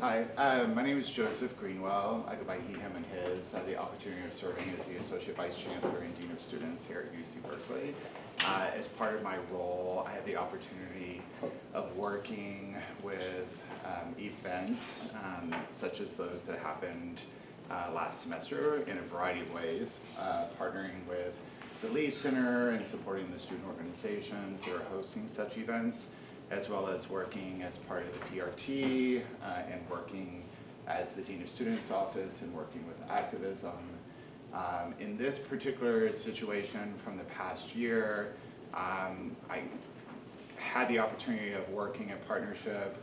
Hi, um, my name is Joseph Greenwell. I go by he, him, and his. I have the opportunity of serving as the Associate Vice Chancellor and Dean of Students here at UC Berkeley. Uh, as part of my role, I have the opportunity of working with um, events um, such as those that happened uh, last semester in a variety of ways, uh, partnering with the Lead Center and supporting the student organizations that are hosting such events as well as working as part of the PRT uh, and working as the Dean of Students Office and working with activism. Um, in this particular situation from the past year, um, I had the opportunity of working in partnership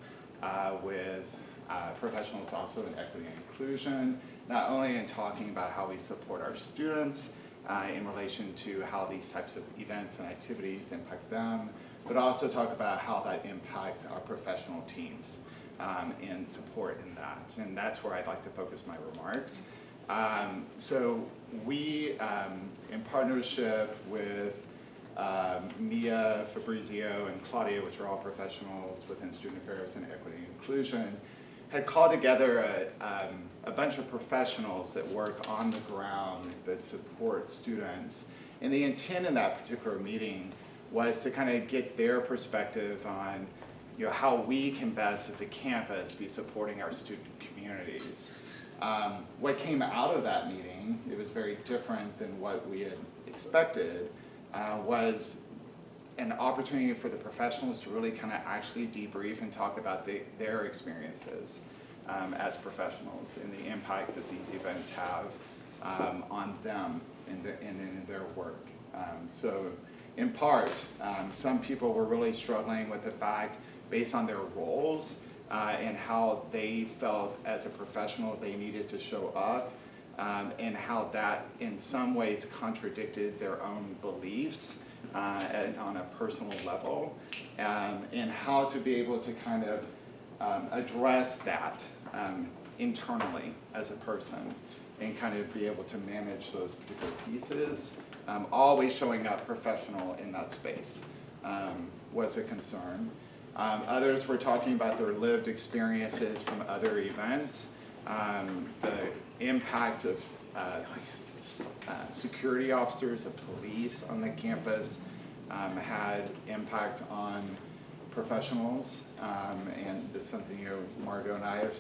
uh, with uh, professionals also in equity and inclusion, not only in talking about how we support our students uh, in relation to how these types of events and activities impact them, but also talk about how that impacts our professional teams um, and support in that. And that's where I'd like to focus my remarks. Um, so we, um, in partnership with um, Mia, Fabrizio, and Claudia, which are all professionals within student affairs and equity and inclusion, had called together a, um, a bunch of professionals that work on the ground that support students. And the intent in that particular meeting was to kind of get their perspective on you know, how we can best as a campus be supporting our student communities. Um, what came out of that meeting, it was very different than what we had expected, uh, was an opportunity for the professionals to really kind of actually debrief and talk about the, their experiences um, as professionals and the impact that these events have um, on them and, the, and in their work. Um, so in part, um, some people were really struggling with the fact, based on their roles uh, and how they felt as a professional they needed to show up, um, and how that in some ways contradicted their own beliefs uh, and on a personal level, um, and how to be able to kind of um, address that um, internally as a person and kind of be able to manage those particular pieces um, always showing up professional in that space um, was a concern. Um, others were talking about their lived experiences from other events, um, the impact of uh, uh, security officers, of police on the campus um, had impact on professionals, um, and this is something you know, Margot and I have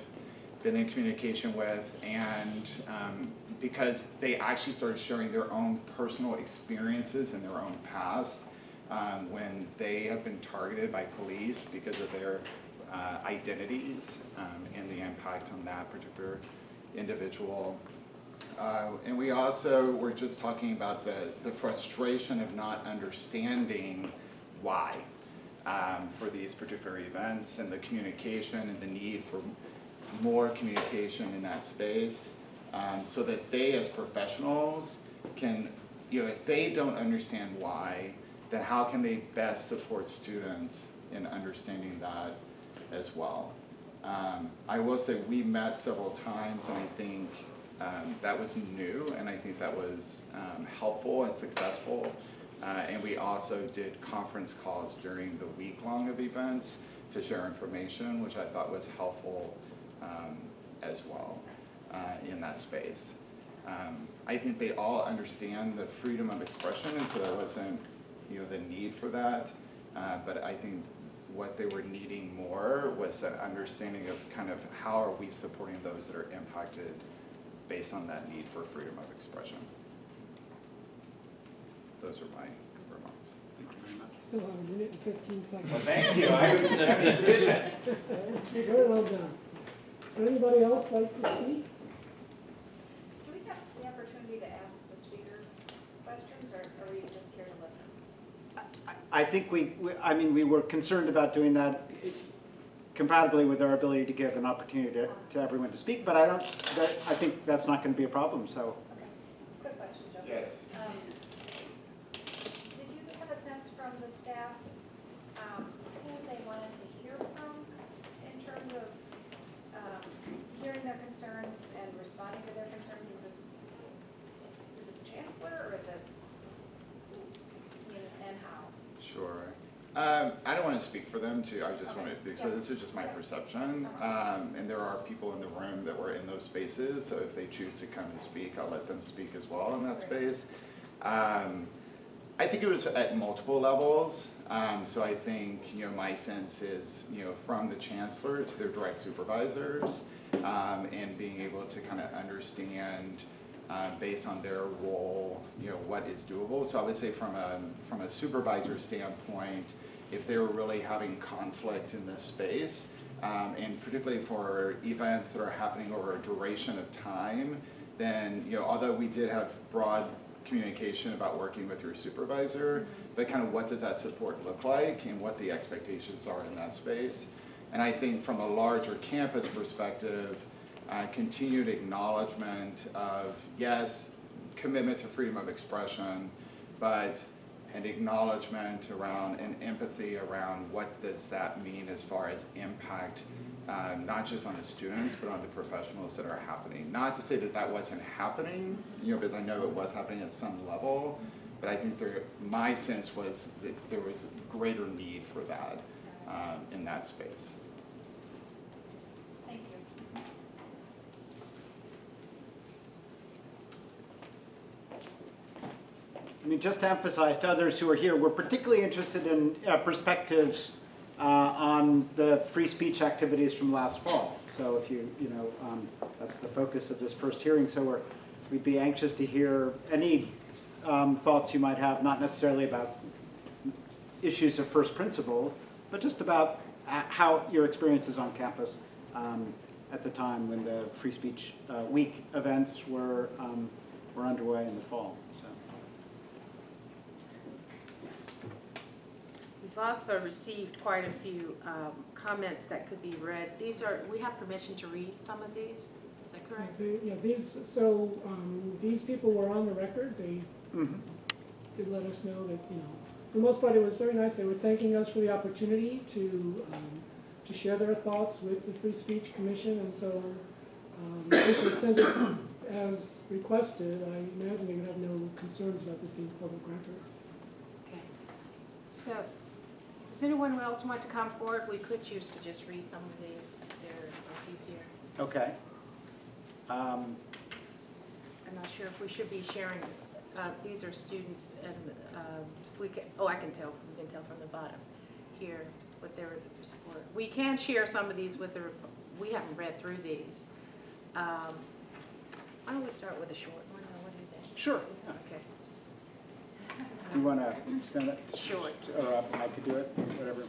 been in communication with, and um, because they actually started sharing their own personal experiences and their own past um, when they have been targeted by police because of their uh, identities um, and the impact on that particular individual. Uh, and we also were just talking about the, the frustration of not understanding why um, for these particular events and the communication and the need for more communication in that space um, so that they as professionals can, you know, if they don't understand why, then how can they best support students in understanding that as well. Um, I will say we met several times and I think um, that was new and I think that was um, helpful and successful. Uh, and we also did conference calls during the week long of events to share information, which I thought was helpful um, as well in that space. Um, I think they all understand the freedom of expression, and so there wasn't, you know, the need for that. Uh, but I think what they were needing more was an understanding of kind of how are we supporting those that are impacted based on that need for freedom of expression. Those are my remarks. Thank you very much. Still have a minute and fifteen seconds. Well, thank you. I was having vision. Very well done. Would anybody else like to speak? Do we have the opportunity to ask the speaker questions, or are we just here to listen? I think we, we- I mean, we were concerned about doing that compatibly with our ability to give an opportunity to, to everyone to speak, but I don't, that, I think that's not gonna be a problem, so. Okay, quick question, Joseph. Yes. Um, Did you have a sense from the staff, um, who they wanted to hear from in terms of, um, hearing their concerns and responding to their concerns? Is it, is it the chancellor, or is it, you know, and how? Sure. Um, I don't want to speak for them too, I just want to, because this is just my perception. Um, and there are people in the room that were in those spaces, so if they choose to come and speak, I'll let them speak as well in that space. Um, I think it was at multiple levels, um, so I think, you know, my sense is, you know, from the chancellor to their direct supervisors, um, and being able to kind of understand, uh, based on their role, you know, what is doable. So I would say from a, from a supervisor standpoint, if they were really having conflict in this space, um, and particularly for events that are happening over a duration of time, then, you know, although we did have broad communication about working with your supervisor, but kind of what does that support look like and what the expectations are in that space. And I think from a larger campus perspective, uh, continued acknowledgement of, yes, commitment to freedom of expression, but an acknowledgement around and empathy around what does that mean as far as impact, um, not just on the students, but on the professionals that are happening. Not to say that that wasn't happening, you know, because I know it was happening at some level, but I think there, my sense was that there was greater need for that um, in that space. I mean, just to emphasize to others who are here, we're particularly interested in uh, perspectives uh, on the free speech activities from last fall. So if you, you know, um, that's the focus of this first hearing. So we're, we'd be anxious to hear any um, thoughts you might have, not necessarily about issues of first principle, but just about uh, how your experiences on campus um, at the time when the Free Speech uh, Week events were, um, were underway in the fall. So. We've also received quite a few um, comments that could be read. These are, we have permission to read some of these, is that correct? They- Yeah, these, so, um, these people were on the record, they Mhm. did let us know that, you know, for the most part, it was very nice, they were thanking us for the opportunity to, um, to share their thoughts with the Free Speech Commission, and so, um, if they sent it as requested, I imagine they would have no concerns about this being public record. Okay. So, does anyone else want to come forward? We could choose to just read some of these if they're, if you here. Okay. Um, I'm not sure if we should be sharing, uh, these are students and, um, we can, oh, I can tell, we can tell from the bottom here what their support. We can share some of these with the, we haven't read through these. Um, Why don't we start with a short one, or what do you think? Sure. Okay, Do you want to stand up? Sure. Or uh, I could do it, whatever.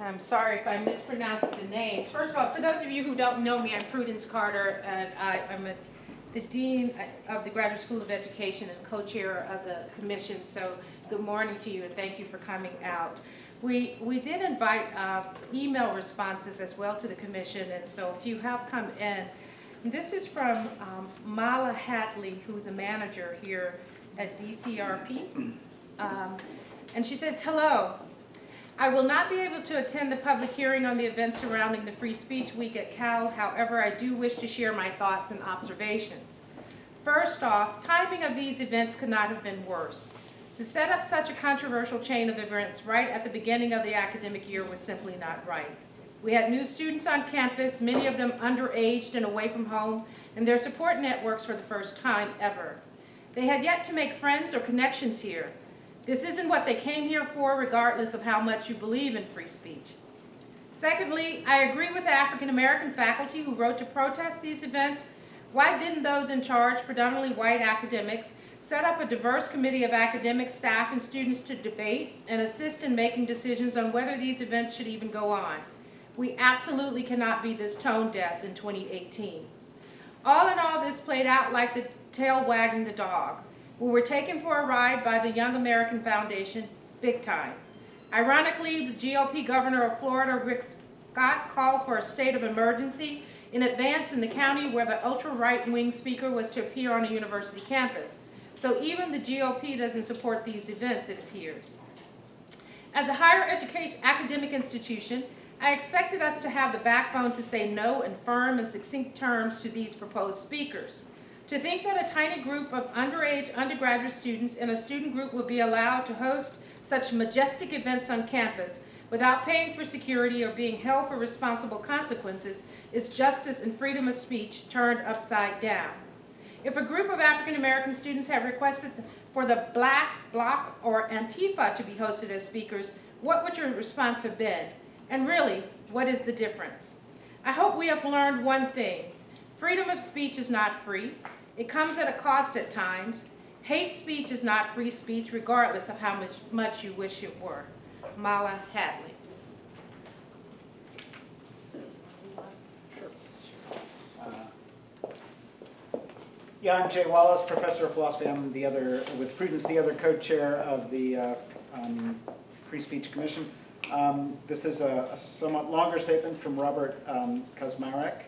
I'm sorry if I mispronounced the names. First of all, for those of you who don't know me, I'm Prudence Carter, and I, I'm a, the Dean of the Graduate School of Education and co-chair of the commission, so good morning to you and thank you for coming out. We, we did invite uh, email responses as well to the commission, and so a few have come in. This is from um, Mala Hatley, who's a manager here at DCRP. Um, And she says, "Hello, I will not be able to attend the public hearing on the events surrounding the Free Speech Week at Cal. However, I do wish to share my thoughts and observations. First off, timing of these events could not have been worse. To set up such a controversial chain of events right at the beginning of the academic year was simply not right. We had new students on campus, many of them underaged and away from home, and their support networks for the first time ever. They had yet to make friends or connections here. This isn't what they came here for, regardless of how much you believe in free speech. Secondly, I agree with the African American faculty who wrote to protest these events. Why didn't those in charge, predominantly white academics, set up a diverse committee of academic staff and students to debate and assist in making decisions on whether these events should even go on? We absolutely cannot be this tone deaf in 2018. All in all, this played out like the tail wagging the dog. We were taken for a ride by the Young American Foundation, big time. Ironically, the GOP governor of Florida, Rick Scott, called for a state of emergency in advance in the county where the ultra-right-wing speaker was to appear on a university campus. So even the GOP doesn't support these events, it appears. As a higher education academic institution, I expected us to have the backbone to say no in firm and succinct terms to these proposed speakers. To think that a tiny group of underage undergraduate students in a student group would be allowed to host such majestic events on campus without paying for security or being held for responsible consequences is justice and freedom of speech turned upside down. If a group of African American students have requested for the Black Bloc or Antifa to be hosted as speakers, what would your response have been? And really, what is the difference? I hope we have learned one thing. Freedom of speech is not free. It comes at a cost at times. Hate speech is not free speech, regardless of how much, much you wish it were. Mala Hadley. Yeah, I'm Jay Wallace, professor of philosophy. I'm the other, with Prudence, the other co-chair of the uh, um, Free Speech Commission. Um, This is a a somewhat longer statement from Robert um, Kazmarek,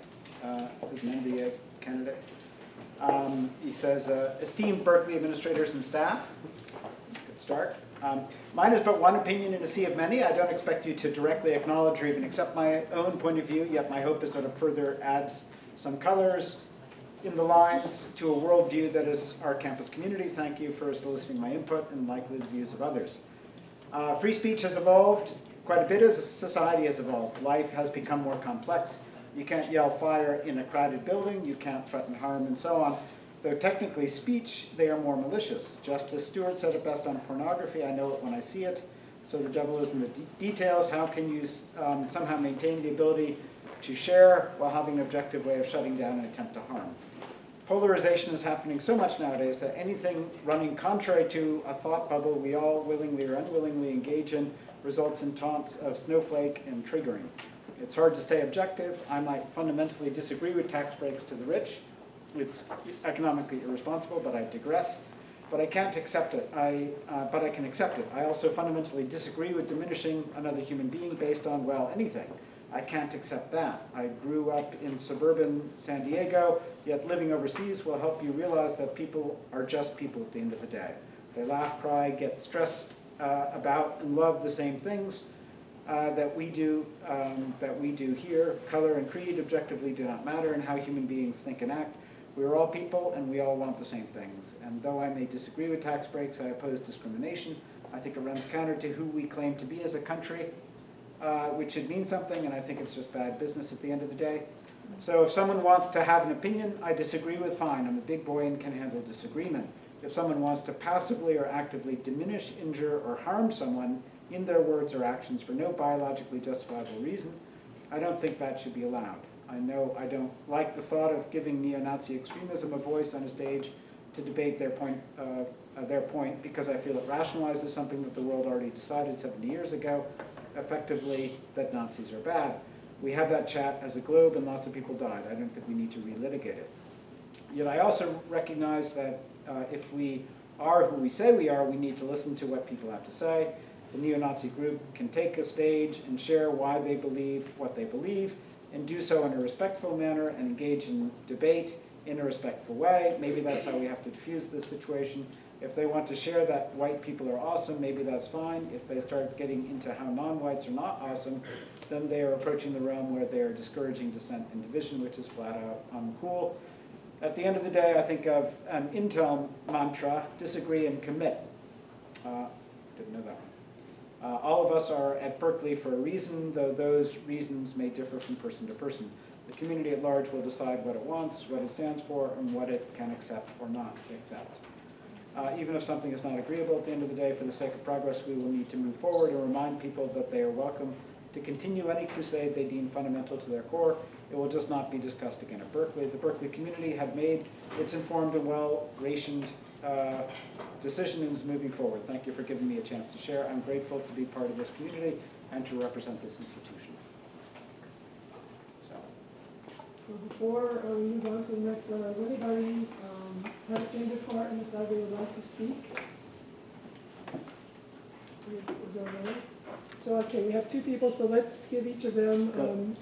uh, who's an MBA candidate. Um, He says, uh, esteemed Berkeley administrators and staff, good start. Um, Mine is but one opinion in a sea of many. I don't expect you to directly acknowledge or even accept my own point of view, yet my hope is that it further adds some colors in the lines to a worldview that is our campus community. Thank you for soliciting my input and likely the views of others. Uh, free speech has evolved quite a bit as society has evolved. Life has become more complex. You can't yell fire in a crowded building, you can't threaten harm and so on. Though technically speech, they are more malicious. Justice Stewart said it best on pornography, I know it when I see it. So the devil is in the de- details. How can you um, somehow maintain the ability to share while having an objective way of shutting down an attempt to harm? Polarization is happening so much nowadays that anything running contrary to a thought bubble we all willingly or unwillingly engage in results in taunts of snowflake and triggering. It's hard to stay objective. I might fundamentally disagree with tax breaks to the rich. It's economically irresponsible, but I digress. But I can't accept it. I, uh, but I can accept it. I also fundamentally disagree with diminishing another human being based on, well, anything. I can't accept that. I grew up in suburban San Diego, yet living overseas will help you realize that people are just people at the end of the day. They laugh, cry, get stressed uh, about, and love the same things uh, that we do um, that we do here. Color and creed objectively do not matter in how human beings think and act. We are all people, and we all want the same things. And though I may disagree with tax breaks, I oppose discrimination. I think it runs counter to who we claim to be as a country uh, which should mean something, and I think it's just bad business at the end of the day. So if someone wants to have an opinion I disagree with, fine, I'm a big boy and can handle disagreement. If someone wants to passively or actively diminish, injure, or harm someone in their words or actions for no biologically justifiable reason, I don't think that should be allowed. I know I don't like the thought of giving neo-Nazi extremism a voice on a stage to debate their point, uh, uh, their point because I feel it rationalizes something that the world already decided 70 years ago, effectively that Nazis are bad. We had that chat as a globe and lots of people died. I don't think we need to relitigate it. Yet I also recognize that uh, if we are who we say we are, we need to listen to what people have to say. The neo-Nazi group can take a stage and share why they believe what they believe and do so in a respectful manner and engage in debate in a respectful way. Maybe that's how we have to diffuse this situation. If they want to share that white people are awesome, maybe that's fine. If they start getting into how non-whites are not awesome, then they are approaching the realm where they are discouraging dissent and division, which is flat out uncool. At the end of the day, I think of an Intel mantra, disagree and commit. Uh, didn't know that one. Uh, all of us are at Berkeley for a reason, though those reasons may differ from person to person. The community at large will decide what it wants, what it stands for, and what it can accept or not accept. Uh, even if something is not agreeable at the end of the day, for the sake of progress, we will need to move forward and remind people that they are welcome to continue any crusade they deem fundamental to their core. It will just not be discussed again at Berkeley. The Berkeley community have made its informed and well-rationed uh, decisions moving forward. Thank you for giving me a chance to share. I'm grateful to be part of this community and to represent this institution. So, So before uh, we move on to the next does anybody um, have a change of heart and decide they would like to speak? Is that right? So, okay, we have two people, so let's give each of them um,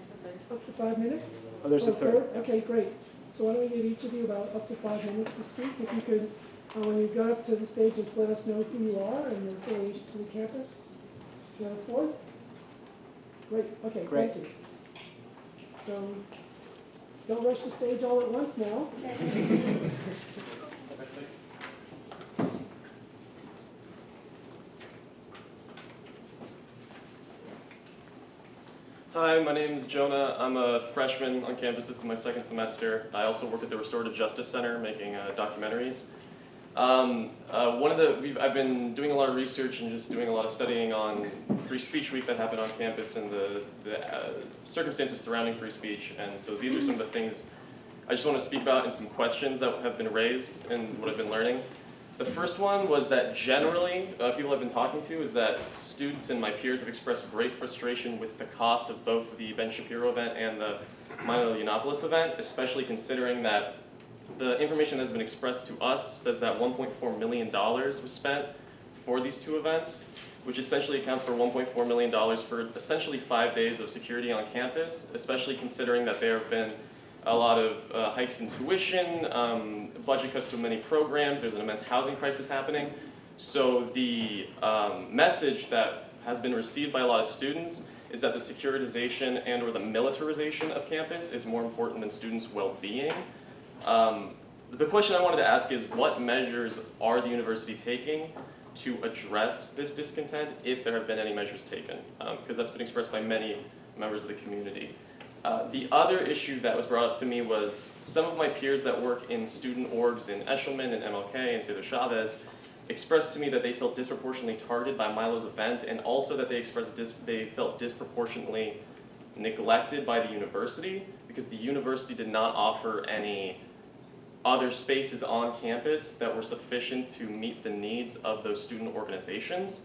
up to five minutes. oh, there's a third. Okay, great. So why don't we give each of you about up to five minutes to speak? If you could, uh, when you go up to the stage, just let us know who you are and your affiliation to the campus. Do you have a fourth? Great, okay, Great. thank you. So, don't rush the stage all at once now. Hi, my name is Jonah. I'm a freshman on campus. This is my second semester. I also work at the Restorative Justice Center making uh, documentaries. Um, uh, one of the, I've been doing a lot of research and just doing a lot of studying on Free Speech Week that happened on campus and the, the uh, circumstances surrounding free speech. And so these are some of the things I just want to speak about and some questions that have been raised and what I've been learning. The first one was that generally, uh, people I've been talking to is that students and my peers have expressed great frustration with the cost of both the Ben Shapiro event and the Milo Yiannopoulos event, especially considering that the information that has been expressed to us says that $1.4 million was spent for these two events, which essentially accounts for $1.4 million for essentially five days of security on campus, especially considering that there have been a lot of uh, hikes in tuition, um, budget cuts to many programs, there's an immense housing crisis happening. So the um, message that has been received by a lot of students is that the securitization and or the militarization of campus is more important than students' well-being. Um, the question I wanted to ask is what measures are the university taking to address this discontent, if there have been any measures taken? Because that's been expressed by many members of the community. Uh, the other issue that was brought up to me was some of my peers that work in student orgs in Eshleman and MLK and Cesar Chavez expressed to me that they felt disproportionately targeted by Milo's event and also that they expressed they felt disproportionately neglected by the university because the university did not offer any other spaces on campus that were sufficient to meet the needs of those student organizations.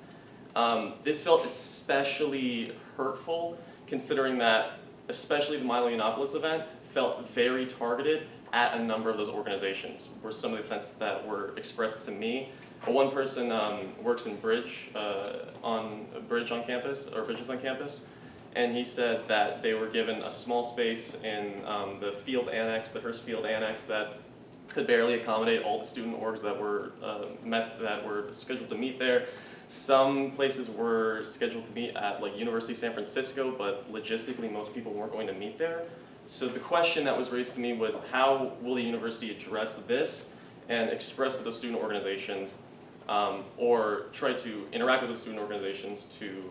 Um, this felt especially hurtful considering that especially the Milo Yiannopoulos event, felt very targeted at a number of those organizations, were some of the events that were expressed to me. One person um, works in Bridge, uh, on, Bridge on campus, or Bridges on campus, and he said that they were given a small space in um, the field annex, the Hearst Field Annex, that could barely accommodate all the student orgs that were uh, met, that were scheduled to meet there. Some places were scheduled to meet at like University of San Francisco, but logistically most people weren't going to meet there. So the question that was raised to me was how will the university address this and express to the student organizations um, or try to interact with the student organizations to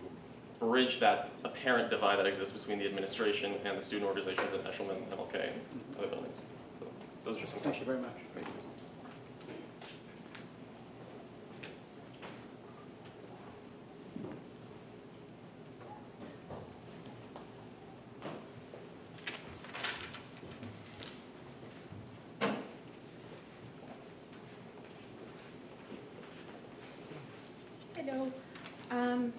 bridge that apparent divide that exists between the administration and the student organizations at Eshleman, MLK, and other buildings. So those are just some Thank you very much. Thank you. Hello. Um,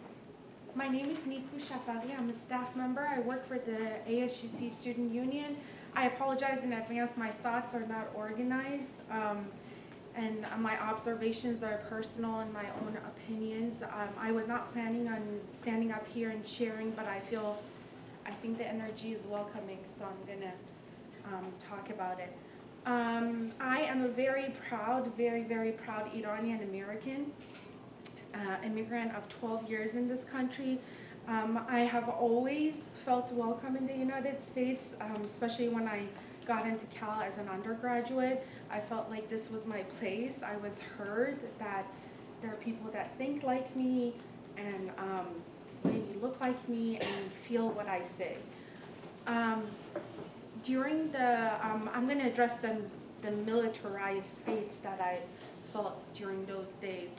my name is Niku Shafari. I'm a staff member. I work for the ASUC Student Union. I apologize in advance. My thoughts are not organized. Um, and my observations are personal and my own opinions. Um, I was not planning on standing up here and sharing, but I feel, I think the energy is welcoming, so I'm gonna um, talk about it. Um, I am a very proud, very, very proud Iranian American uh, immigrant of 12 years in this country. Um, I have always felt welcome in the United States, um, especially when I got into Cal as an undergraduate. I felt like this was my place. I was heard that there are people that think like me and um, maybe look like me and feel what I say. Um, during the, um, I'm going to address the, the militarized state that I felt during those days.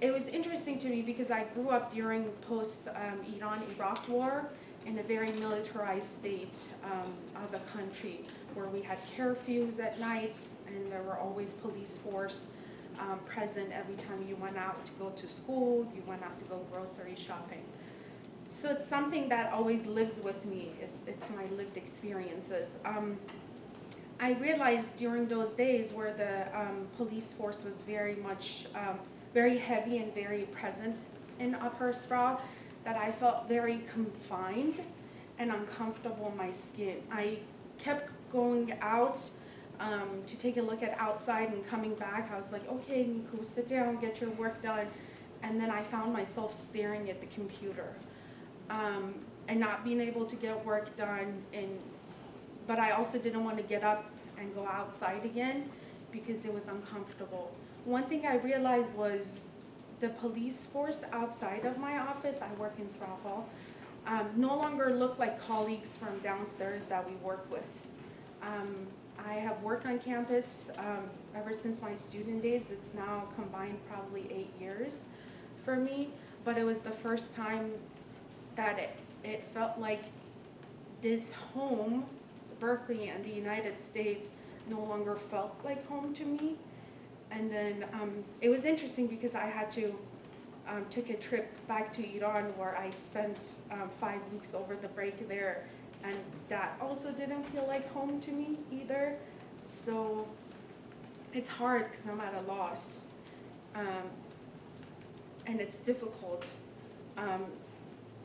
It was interesting to me because I grew up during post um, Iran Iraq war in a very militarized state um, of a country where we had curfews at nights and there were always police force um, present every time you went out to go to school, you went out to go grocery shopping. So it's something that always lives with me. It's, it's my lived experiences. Um, I realized during those days where the um, police force was very much, um, very heavy and very present in Upper Sproul, that I felt very confined and uncomfortable in my skin. I kept going out um, to take a look at outside and coming back. I was like, okay, Niku, sit down, get your work done. And then I found myself staring at the computer um, and not being able to get work done and but I also didn't want to get up and go outside again because it was uncomfortable. One thing I realized was the police force outside of my office, I work in Sproul Hall, um, no longer look like colleagues from downstairs that we work with. Um, I have worked on campus um, ever since my student days. It's now combined probably eight years for me, but it was the first time that it, it felt like this home, Berkeley and the United States, no longer felt like home to me. And then um, it was interesting because I had to um, took a trip back to Iran where I spent um, five weeks over the break there, and that also didn't feel like home to me either. So it's hard because I'm at a loss, um, and it's difficult um,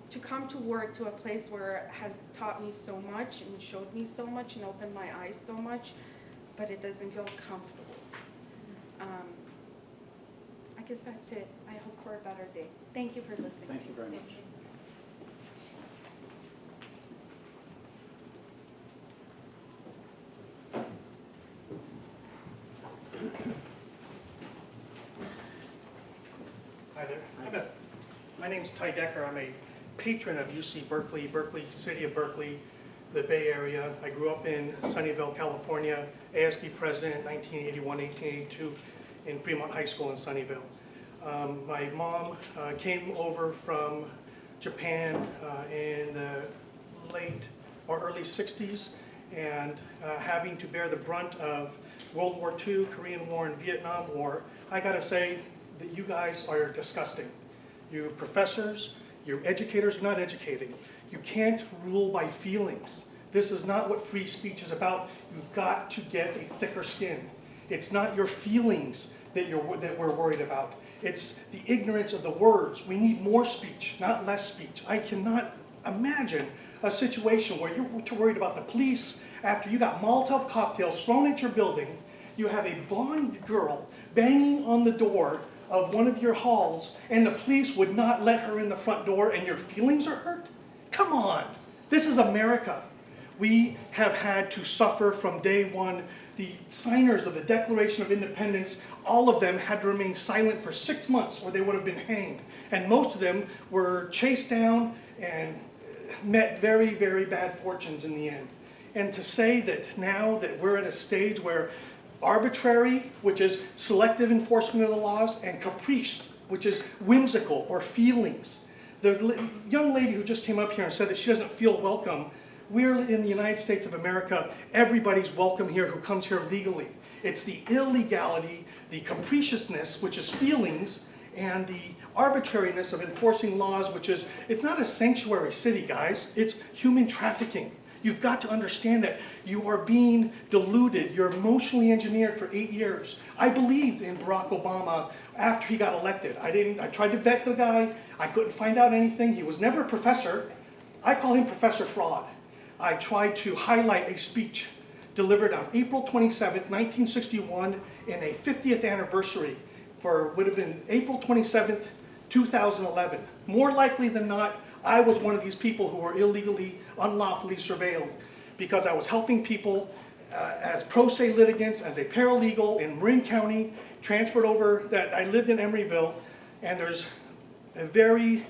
to come to work to a place where it has taught me so much and showed me so much and opened my eyes so much, but it doesn't feel comfortable. Um, I guess that's it. I hope for a better day. Thank you for listening. Thank you very much. Hi there. I'm a, my name's Ty Decker. I'm a patron of UC Berkeley, Berkeley, City of Berkeley, the Bay Area. I grew up in Sunnyvale, California, ASB president 1981, 1882 in Fremont High School in Sunnyvale. Um, my mom uh, came over from Japan uh, in the late or early 60s and uh, having to bear the brunt of World War II, Korean War, and Vietnam War, I gotta say that you guys are disgusting. You professors, you educators are not educating. You can't rule by feelings. This is not what free speech is about. You've got to get a thicker skin. It's not your feelings that, you're, that we're worried about. It's the ignorance of the words. We need more speech, not less speech. I cannot imagine a situation where you're too worried about the police after you got Molotov cocktails thrown at your building, you have a blonde girl banging on the door of one of your halls, and the police would not let her in the front door, and your feelings are hurt? Come on, this is America. We have had to suffer from day one. The signers of the Declaration of Independence, all of them had to remain silent for six months or they would have been hanged. And most of them were chased down and met very, very bad fortunes in the end. And to say that now that we're at a stage where arbitrary, which is selective enforcement of the laws, and caprice, which is whimsical or feelings. The young lady who just came up here and said that she doesn't feel welcome, we're in the United States of America, everybody's welcome here who comes here legally. It's the illegality, the capriciousness, which is feelings, and the arbitrariness of enforcing laws, which is, it's not a sanctuary city, guys, it's human trafficking. You've got to understand that you are being deluded. You're emotionally engineered for eight years. I believed in Barack Obama after he got elected. I didn't, I tried to vet the guy. I couldn't find out anything. He was never a professor. I call him Professor Fraud. I tried to highlight a speech delivered on April 27, 1961 in a 50th anniversary for, would have been April 27, 2011. More likely than not, I was one of these people who were illegally, unlawfully surveilled because I was helping people uh, as pro se litigants, as a paralegal in Marin County, transferred over that I lived in Emeryville, and there's a very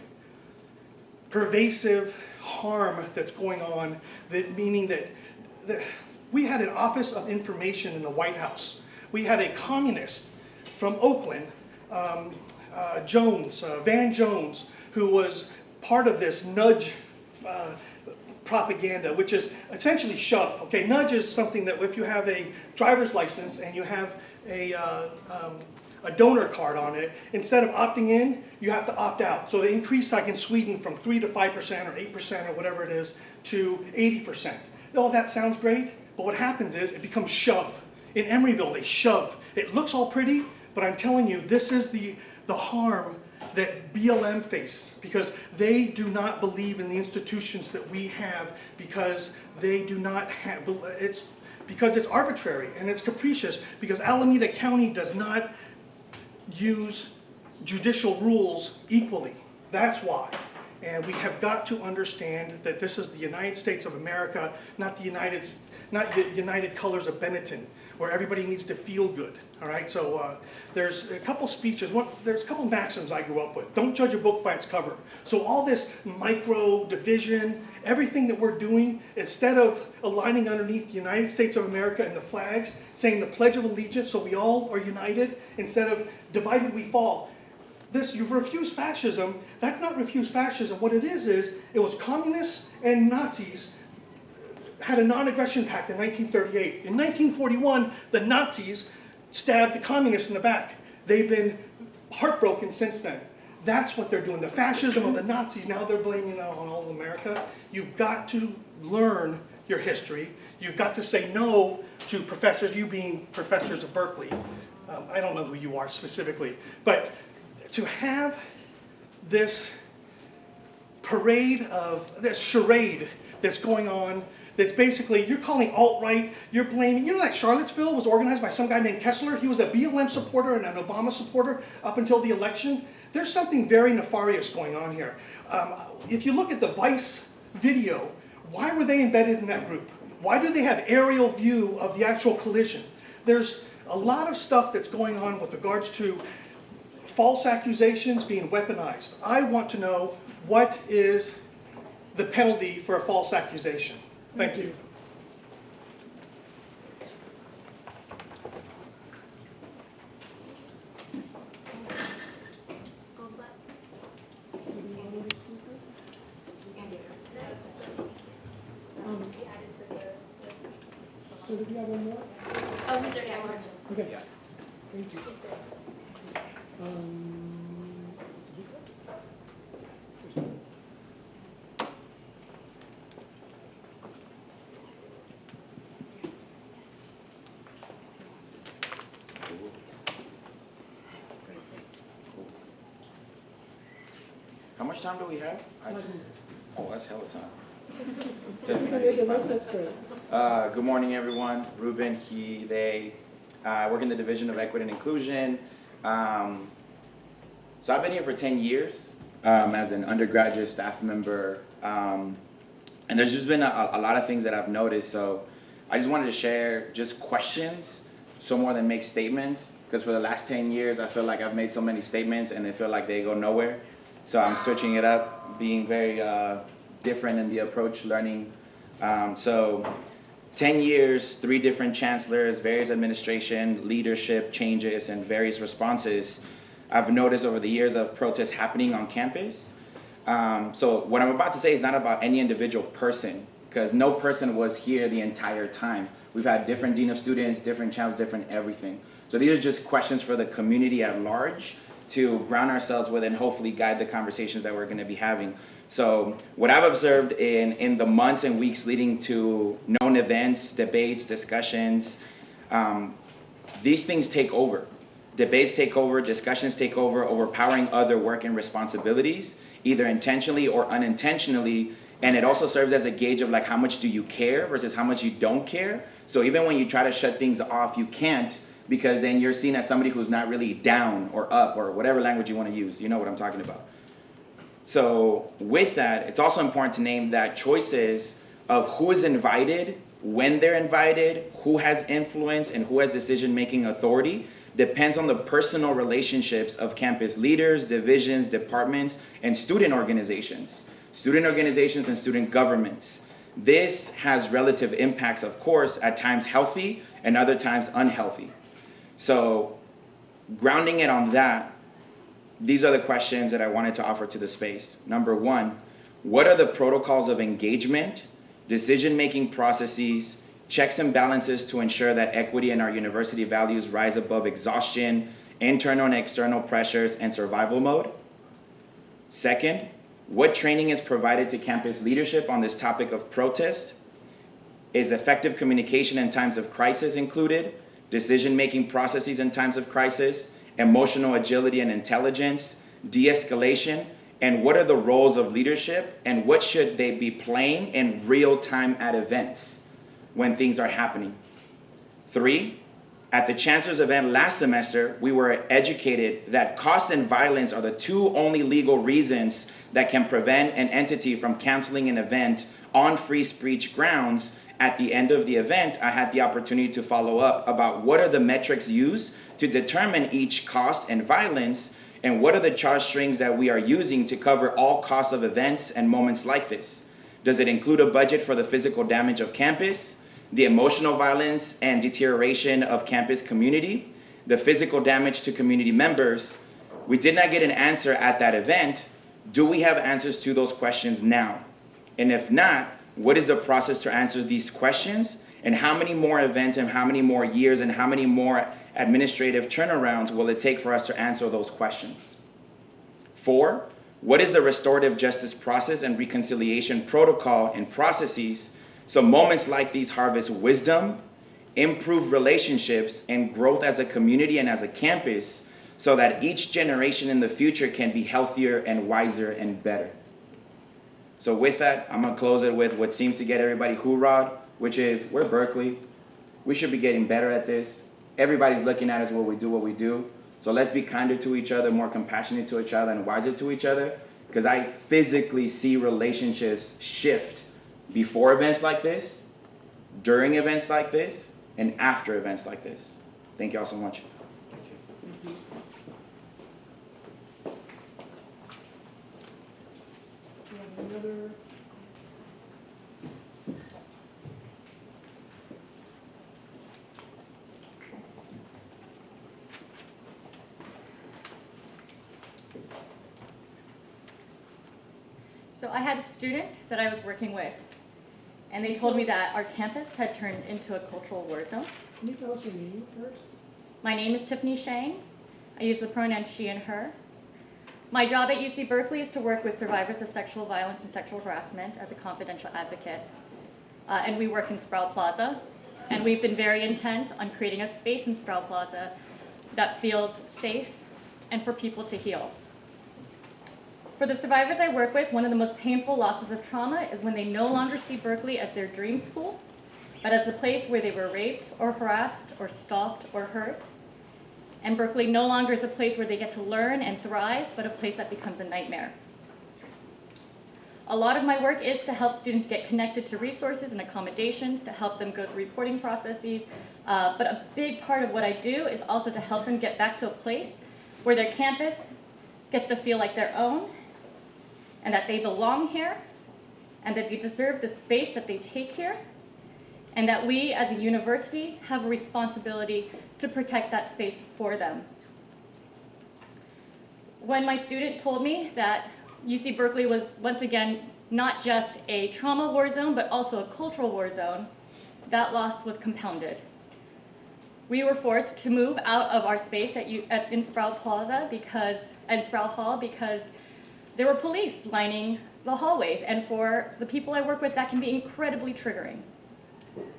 pervasive harm that's going on, that meaning that, that we had an Office of Information in the White House. We had a communist from Oakland, um, uh, Jones, uh, Van Jones, who was part of this nudge uh, propaganda, which is essentially shove. Okay, nudge is something that if you have a driver's license and you have a, uh, um, a donor card on it, instead of opting in, you have to opt out. So they increase like in Sweden from 3 to 5% or 8% or whatever it is to 80%. Oh, that sounds great, but what happens is it becomes shove. In Emeryville, they shove. It looks all pretty, but I'm telling you, this is the, the harm that BLM face because they do not believe in the institutions that we have because they do not have, it's because it's arbitrary and it's capricious because Alameda County does not use judicial rules equally. That's why. And we have got to understand that this is the United States of America, not the United, not the United Colors of Benetton, where everybody needs to feel good, all right? So uh, there's a couple speeches, one, there's a couple maxims I grew up with. Don't judge a book by its cover. So all this micro division, everything that we're doing, instead of aligning underneath the United States of America and the flags, saying the Pledge of Allegiance, so we all are united, instead of divided we fall, this, you've refused fascism, that's not refused fascism. What it is, is it was communists and Nazis had a non-aggression pact in 1938. In 1941, the Nazis stabbed the communists in the back. They've been heartbroken since then. That's what they're doing. The fascism of the Nazis, now they're blaming it on all of America. You've got to learn your history. You've got to say no to professors, you being professors of Berkeley. Um, I don't know who you are specifically, but to have this parade of, this charade that's going on, that's basically, you're calling alt-right, you're blaming, you know that Charlottesville was organized by some guy named Kessler? He was a BLM supporter and an Obama supporter up until the election. There's something very nefarious going on here. Um, if you look at the Vice video, why were they embedded in that group? Why do they have aerial view of the actual collision? There's a lot of stuff that's going on with regards to false accusations being weaponized. I want to know what is the penalty for a false accusation? Thank you. So did you have one more? Oh, he's already at work. Okay. Thank you. Um, How much time do we have? Oh, that's hella time. Definitely. Okay, that's- that's great. Uh, good morning, everyone. Ruben, he, they. Uh, I work in the Division of Equity and Inclusion. Um, so I've been here for 10 years um, as an undergraduate staff member. Um, and there's just been a, a lot of things that I've noticed. So I just wanted to share just questions, so more than make statements. Because for the last 10 years, I feel like I've made so many statements and they feel like they go nowhere. So I'm switching it up, being very uh, different in the approach, learning. Um, so 10 years, three different chancellors, various administration, leadership changes, and various responses. I've noticed over the years of protests happening on campus. Um, so what I'm about to say is not about any individual person, because no person was here the entire time. We've had different dean of students, different channels, different everything. So these are just questions for the community at large to ground ourselves with and hopefully guide the conversations that we're going to be having. So what I've observed in, in the months and weeks leading to known events, debates, discussions, um, these things take over. Debates take over, discussions take over, overpowering other work and responsibilities, either intentionally or unintentionally. And it also serves as a gauge of like how much do you care versus how much you don't care. So even when you try to shut things off, you can't because then you're seen as somebody who's not really down or up or whatever language you want to use. You know what I'm talking about. So with that, it's also important to name that choices of who is invited, when they're invited, who has influence, and who has decision-making authority depends on the personal relationships of campus leaders, divisions, departments, and student organizations, student organizations and student governments. This has relative impacts, of course, at times healthy and other times unhealthy. So grounding it on that, these are the questions that I wanted to offer to the space. Number one, what are the protocols of engagement, decision-making processes, checks and balances to ensure that equity and our university values rise above exhaustion, internal and external pressures, and survival mode? Second, what training is provided to campus leadership on this topic of protest? Is effective communication in times of crisis included? Decision-making processes in times of crisis? emotional agility and intelligence, de escalation, and what are the roles of leadership and what should they be playing in real time at events when things are happening. Three, At the Chancellor's event last semester, we were educated that cost and violence are the two only legal reasons that can prevent an entity from canceling an event on free speech grounds. At the end of the event, I had the opportunity to follow up about what are the metrics used to determine each cost and violence, and what are the chart strings that we are using to cover all costs of events and moments like this. Does it include a budget for the physical damage of campus, the emotional violence and deterioration of campus community, the physical damage to community members? We did not get an answer at that event. Do we have answers to those questions now? And if not, what is the process to answer these questions? And how many more events and how many more years and how many more administrative turnarounds will it take for us to answer those questions? Four, what is the restorative justice process and reconciliation protocol and processes so moments like these harvest wisdom, improve relationships, and growth as a community and as a campus so that each generation in the future can be healthier and wiser and better? So with that, I'm gonna close it with what seems to get everybody hoorah, which is we're Berkeley. We should be getting better at this. Everybody's looking at us what we do what we do. So let's be kinder to each other, more compassionate to each other, and wiser to each other. Because I physically see relationships shift before events like this, during events like this, and after events like this. Thank you all so much. I had a student that I was working with, and they told me that our campus had turned into a cultural war zone. Can you tell us your name first? My name is Tiffany Shang. I use the pronoun she and her. My job at UC Berkeley is to work with survivors of sexual violence and sexual harassment as a confidential advocate. Uh, and we work in Sproul Plaza. And we've been very intent on creating a space in Sproul Plaza that feels safe and for people to heal. For the survivors I work with, one of the most painful losses of trauma is when they no longer see Berkeley as their dream school, but as the place where they were raped or harassed or stalked or hurt. And Berkeley no longer is a place where they get to learn and thrive, but a place that becomes a nightmare. A lot of my work is to help students get connected to resources and accommodations, to help them go through reporting processes. Uh, but a big part of what I do is also to help them get back to a place where their campus gets to feel like their own, and that they belong here, and that they deserve the space that they take here, and that we as a university have a responsibility to protect that space for them. When my student told me that UC Berkeley was once again not just a trauma war zone, but also a cultural war zone, that loss was compounded. We were forced to move out of our space at, U, at in Sproul Plaza because, and Sproul Hall because there were police lining the hallways, and for the people I work with, that can be incredibly triggering.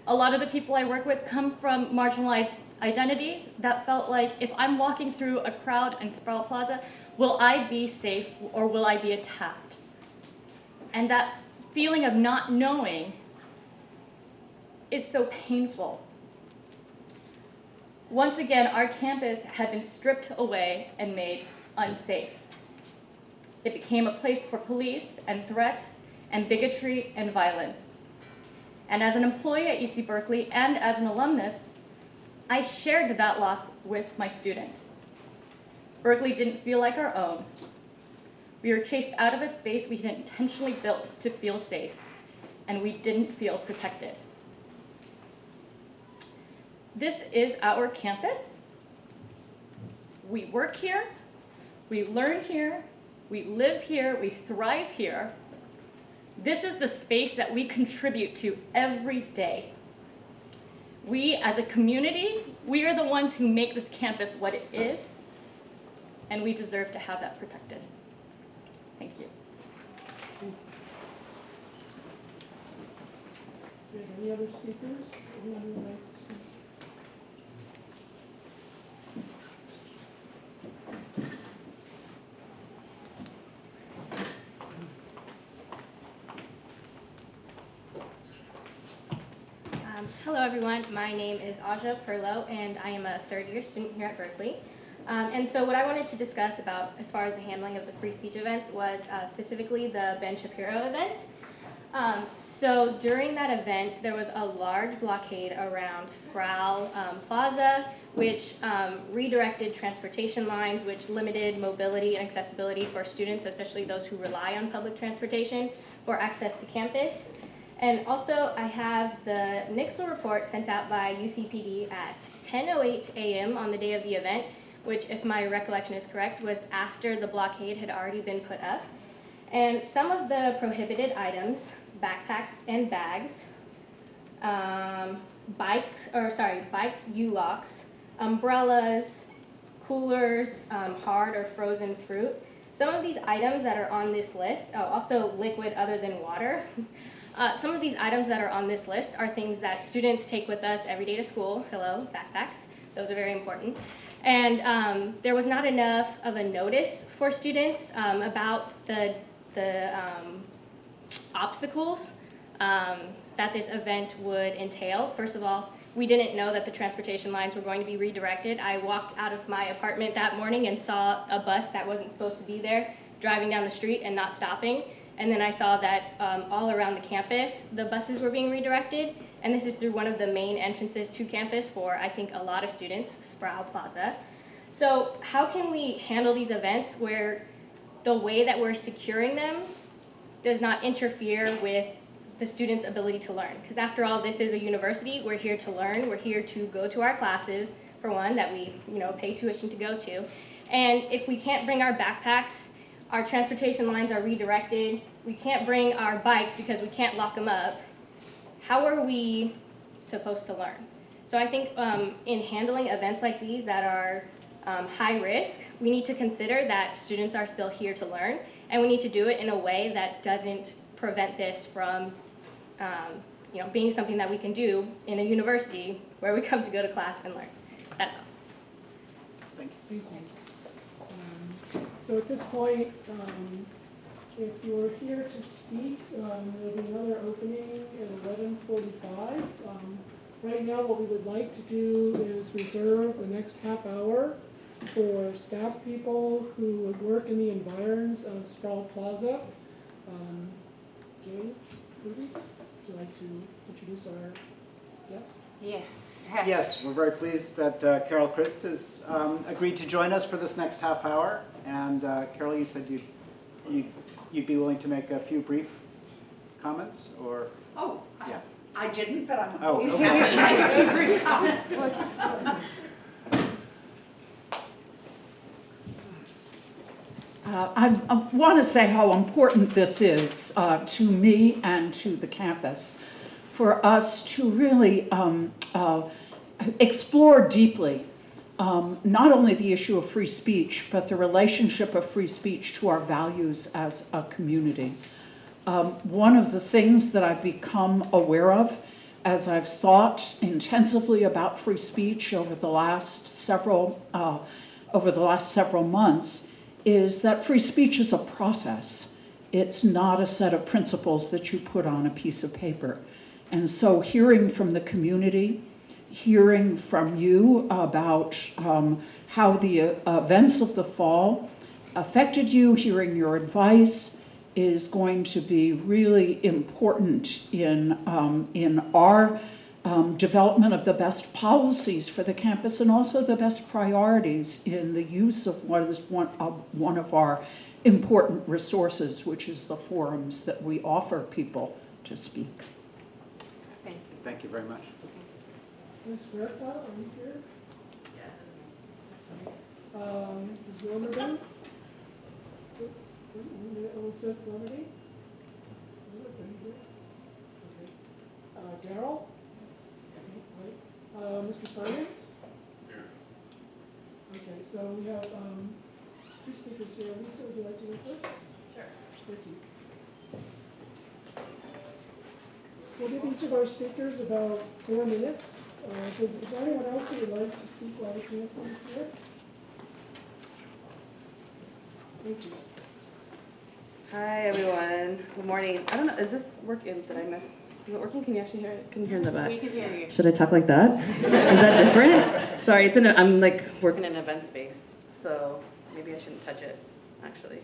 A lot of the people I work with come from marginalized identities that felt like if I'm walking through a crowd in Sproul Plaza, will I be safe or will I be attacked? And that feeling of not knowing is so painful. Once again, our campus had been stripped away and made unsafe. It became a place for police and threat and bigotry and violence. And as an employee at UC Berkeley and as an alumnus, I shared that loss with my student. Berkeley didn't feel like our own. We were chased out of a space we had intentionally built to feel safe, and we didn't feel protected. This is our campus. We work here, we learn here, we live here, we thrive here. This is the space that we contribute to every day. We, as a community, we are the ones who make this campus what it is, and we deserve to have that protected. Thank you. Any other speakers to speak? Um, Hello, everyone. My name is Aja Perlo, and I am a third year student here at Berkeley. Um, and so, what I wanted to discuss about as far as the handling of the free speech events was uh, specifically the Ben Shapiro event. Um, so, during that event, there was a large blockade around Sproul um, Plaza, which um, redirected transportation lines, which limited mobility and accessibility for students, especially those who rely on public transportation, for access to campus. And also, I have the Nixle report sent out by UCPD at 10:08 a.m. on the day of the event, which, if my recollection is correct, was after the blockade had already been put up. And some of the prohibited items, backpacks and bags, um, bikes, or sorry, bike U-locks, umbrellas, coolers, um, hard or frozen fruit. Some of these items that are on this list, oh, also liquid other than water. Uh, some of these items that are on this list are things that students take with us every day to school. Hello, backpacks. Those are very important. And um, there was not enough of a notice for students um, about the, the um, obstacles um, that this event would entail. First of all, we didn't know that the transportation lines were going to be redirected. I walked out of my apartment that morning and saw a bus that wasn't supposed to be there driving down the street and not stopping. And then I saw that um, all around the campus, the buses were being redirected. And this is through one of the main entrances to campus for, I think, a lot of students, Sproul Plaza. So, how can we handle these events where the way that we're securing them does not interfere with the students' ability to learn? Because after all, this is a university. We're here to learn. We're here to go to our classes, for one, that we you know pay tuition to go to. And if we can't bring our backpacks our transportation lines are redirected, we can't bring our bikes because we can't lock them up, how are we supposed to learn? So I think um, in handling events like these that are um, high risk, we need to consider that students are still here to learn, and we need to do it in a way that doesn't prevent this from um, you know, being something that we can do in a university where we come to go to class and learn. That's all. Thank you. Thank you. So at this point, um, if you're here to speak, um, there'll be another opening at eleven forty-five. Um, Right now, what we would like to do is reserve the next half hour for staff people who would work in the environs of Sproul Plaza. Um, Jane, Rubies, would you like to introduce our guest? Yes. Yes, we're very pleased that uh, Carol Christ has um, agreed to join us for this next half hour. And uh, Carol, you said you'd, you'd, you'd be willing to make a few brief comments, or? Oh, I- Yeah. I didn't, but I'm Oh, always okay. to make a few brief comments. Uh, I, I want to say how important this is uh, to me and to the campus for us to really um, uh, explore deeply um, not only the issue of free speech, but the relationship of free speech to our values as a community. Um, one of the things that I've become aware of as I've thought intensively about free speech over the last several uh, over the last several months is that free speech is a process. It's not a set of principles that you put on a piece of paper. And so, hearing from the community, hearing from you about um, how the uh, events of the fall affected you, hearing your advice is going to be really important in, um, in our um, development of the best policies for the campus and also the best priorities in the use of what is one of, one of our important resources, which is the forums that we offer people to speak. Thank you. Thank you very much. Ms. Huerta, are you here? Um, is Wilmerding? Elizabeth Lemonade? Okay. Uh, Daryl? Okay. Uh, Mr. Simons? Here. Okay, so we have, um, two speakers here. Lisa, would you like to go first? Sure. Thank you. We'll give each of our speakers about four minutes. Uh, does, is there anyone else who would like to speak while the chancellor is here? Thank you. Hi, everyone. Good morning. I don't know, is this working? Did I miss? Is it working? Can you actually hear it? Can you hear in the back? We can hear you. Should I talk like that? Is that different? Sorry, it's in a, I'm like working in an event space, so maybe I shouldn't touch it, actually.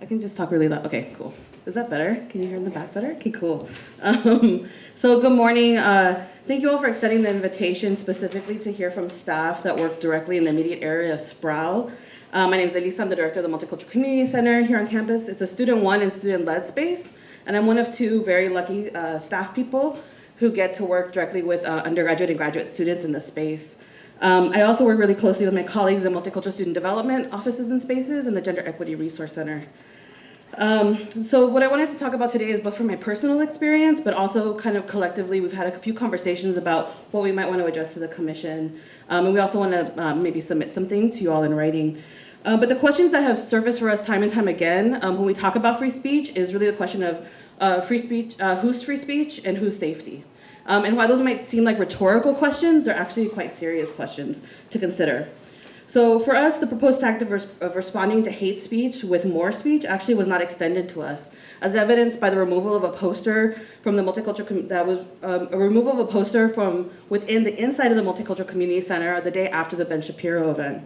I can just talk really loud. Okay, cool. Is that better? Can you hear in the back better? Okay, cool. Um, so good morning. Uh, thank you all for extending the invitation specifically to hear from staff that work directly in the immediate area of Sproul. Uh, my name is Elisa. I'm the director of the Multicultural Community Center here on campus. It's a student one and student led space, and I'm one of two very lucky uh, staff people who get to work directly with uh, undergraduate and graduate students in the space. Um, I also work really closely with my colleagues in multicultural student development offices and spaces and the Gender Equity Resource Center. Um, so what I wanted to talk about today is both from my personal experience, but also kind of collectively, we've had a few conversations about what we might want to address to the commission. Um, and we also want to um, maybe submit something to you all in writing. Uh, but the questions that have surfaced for us time and time again um, when we talk about free speech is really the question of uh, free speech, uh, who's free speech and who's safety. Um, and while those might seem like rhetorical questions, they're actually quite serious questions to consider. So for us, the proposed tactic of, res- of responding to hate speech with more speech actually was not extended to us, as evidenced by the removal of a poster from the multicultural that was um, a removal of a poster from within the inside of the multicultural community center the day after the Ben Shapiro event.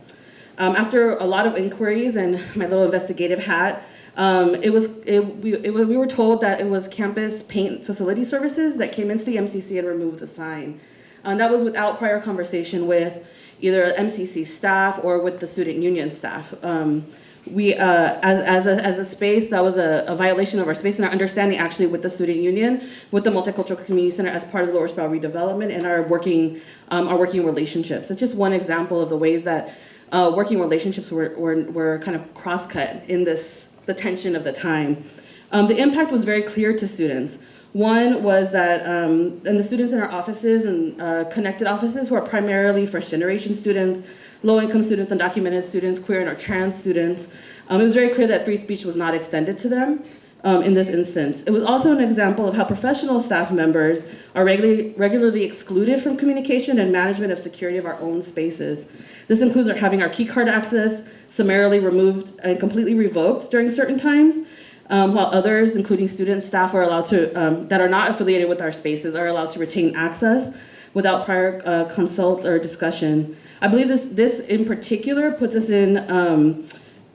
Um, after a lot of inquiries and my little investigative hat, um, it was it, we, it, we were told that it was campus paint facility services that came into the MCC and removed the sign. And that was without prior conversation with either MCC staff or with the student union staff. Um, we, uh, as, as, a, as a space, that was a, a violation of our space and our understanding actually with the student union, with the Multicultural Community Center as part of the Lower Sproul redevelopment and our working, um, our working relationships. It's just one example of the ways that uh, working relationships were, were, were kind of cross-cut in this, the tension of the time. Um, the impact was very clear to students. One was that, um, and the students in our offices and uh, connected offices who are primarily first generation students, low income students, undocumented students, queer and or trans students, um, it was very clear that free speech was not extended to them um, in this instance. It was also an example of how professional staff members are regularly, regularly excluded from communication and management of security of our own spaces. This includes our having our key card access summarily removed and completely revoked during certain times, um, while others, including students, staff, are allowed to, um, that are not affiliated with our spaces, are allowed to retain access without prior uh, consult or discussion. I believe this, this in particular puts us in, um,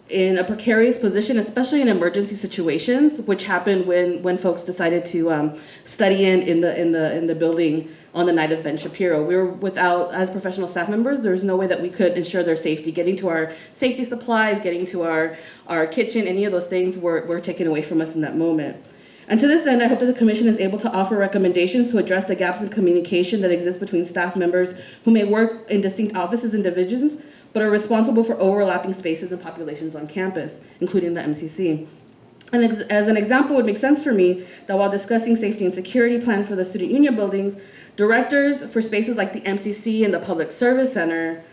in a precarious position, especially in emergency situations, which happened when, when folks decided to um, study in, in, the, in, the, in the building on the night of Ben Shapiro. We were without, as professional staff members, there's no way that we could ensure their safety. Getting to our safety supplies, getting to our, our kitchen, any of those things were, were taken away from us in that moment. And to this end, I hope that the commission is able to offer recommendations to address the gaps in communication that exist between staff members who may work in distinct offices and divisions, but are responsible for overlapping spaces and populations on campus, including the MCC. And as an example, it would make sense for me that while discussing safety and security plan for the student union buildings, directors for spaces like the MCC and the Public Service Center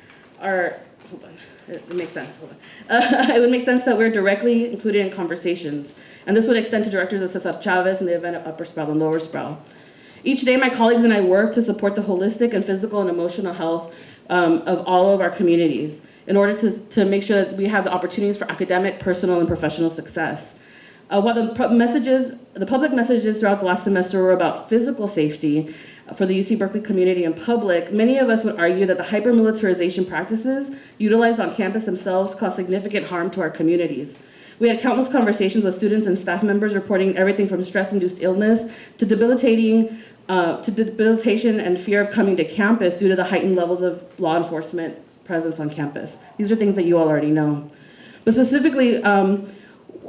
are, hold on, it makes sense, hold on. Uh, it would make sense that we're directly included in conversations. And this would extend to directors of Cesar Chavez and the event of Upper Sproul and Lower Sproul. Each day, my colleagues and I work to support the holistic and physical and emotional health um, of all of our communities in order to, to make sure that we have the opportunities for academic, personal, and professional success. Uh, while the messages, the public messages throughout the last semester were about physical safety for the UC Berkeley community and public, many of us would argue that the hyper-militarization practices utilized on campus themselves cause significant harm to our communities. We had countless conversations with students and staff members reporting everything from stress-induced illness to debilitating, uh, to debilitation and fear of coming to campus due to the heightened levels of law enforcement presence on campus. These are things that you all already know. But specifically, um,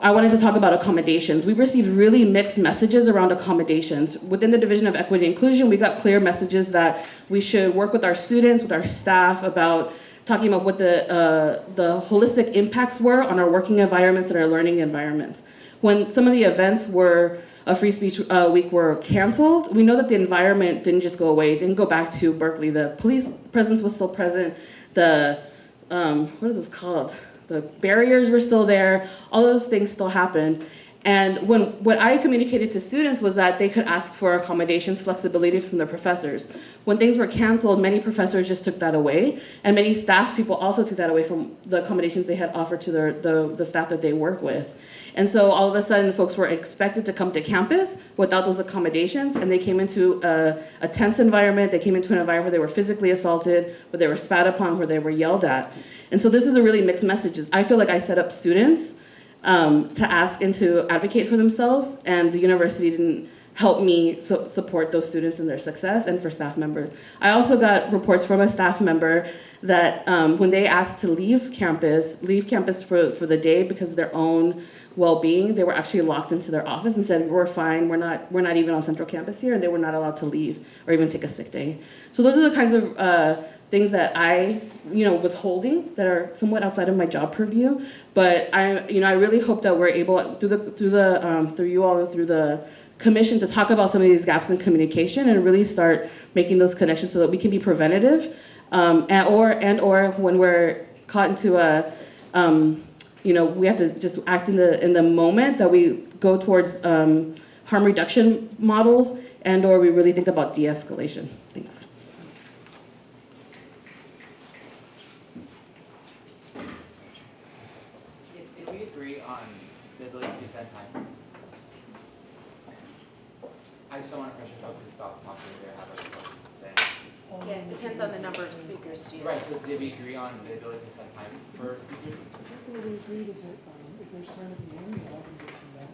I wanted to talk about accommodations. We received really mixed messages around accommodations. Within the Division of Equity and Inclusion, we got clear messages that we should work with our students, with our staff about talking about what the, uh, the holistic impacts were on our working environments and our learning environments. When some of the events were a free speech uh, week were canceled, we know that the environment didn't just go away, it didn't go back to Berkeley. The police presence was still present. The, um, what are those called? The barriers were still there. All those things still happened. And when what I communicated to students was that they could ask for accommodations, flexibility from their professors. When things were canceled, many professors just took that away, and many staff people also took that away from the accommodations they had offered to their, the, the staff that they work with. And so all of a sudden, folks were expected to come to campus without those accommodations, and they came into a, a tense environment. They came into an environment where they were physically assaulted, where they were spat upon, where they were yelled at. And so this is a really mixed message. I feel like I set up students um, to ask and to advocate for themselves, and the university didn't help me so support those students in their success and for staff members. I also got reports from a staff member that um, when they asked to leave campus, leave campus for, for the day because of their own well-being, they were actually locked into their office and said, we're fine, we're not, we're not even on central campus here, and they were not allowed to leave or even take a sick day. So those are the kinds of uh, things that I, you know, was holding that are somewhat outside of my job purview. But I, you know, I really hope that we're able through the through the um, through you all and through the commission to talk about some of these gaps in communication and really start making those connections so that we can be preventative, um, and or and or when we're caught into a, um, you know, we have to just act in the in the moment that we go towards um, harm reduction models and or we really think about de-escalation. Thanks. Did, did we agree on the ability to set time? I just don't want to pressure folks to stop talking if they have other folks to say. Yeah, it depends on the number of speakers, Gina. Right, so did we agree on the ability to set time for speakers? What we agreed is that, um, if there's time at the end, we'll all can get from that.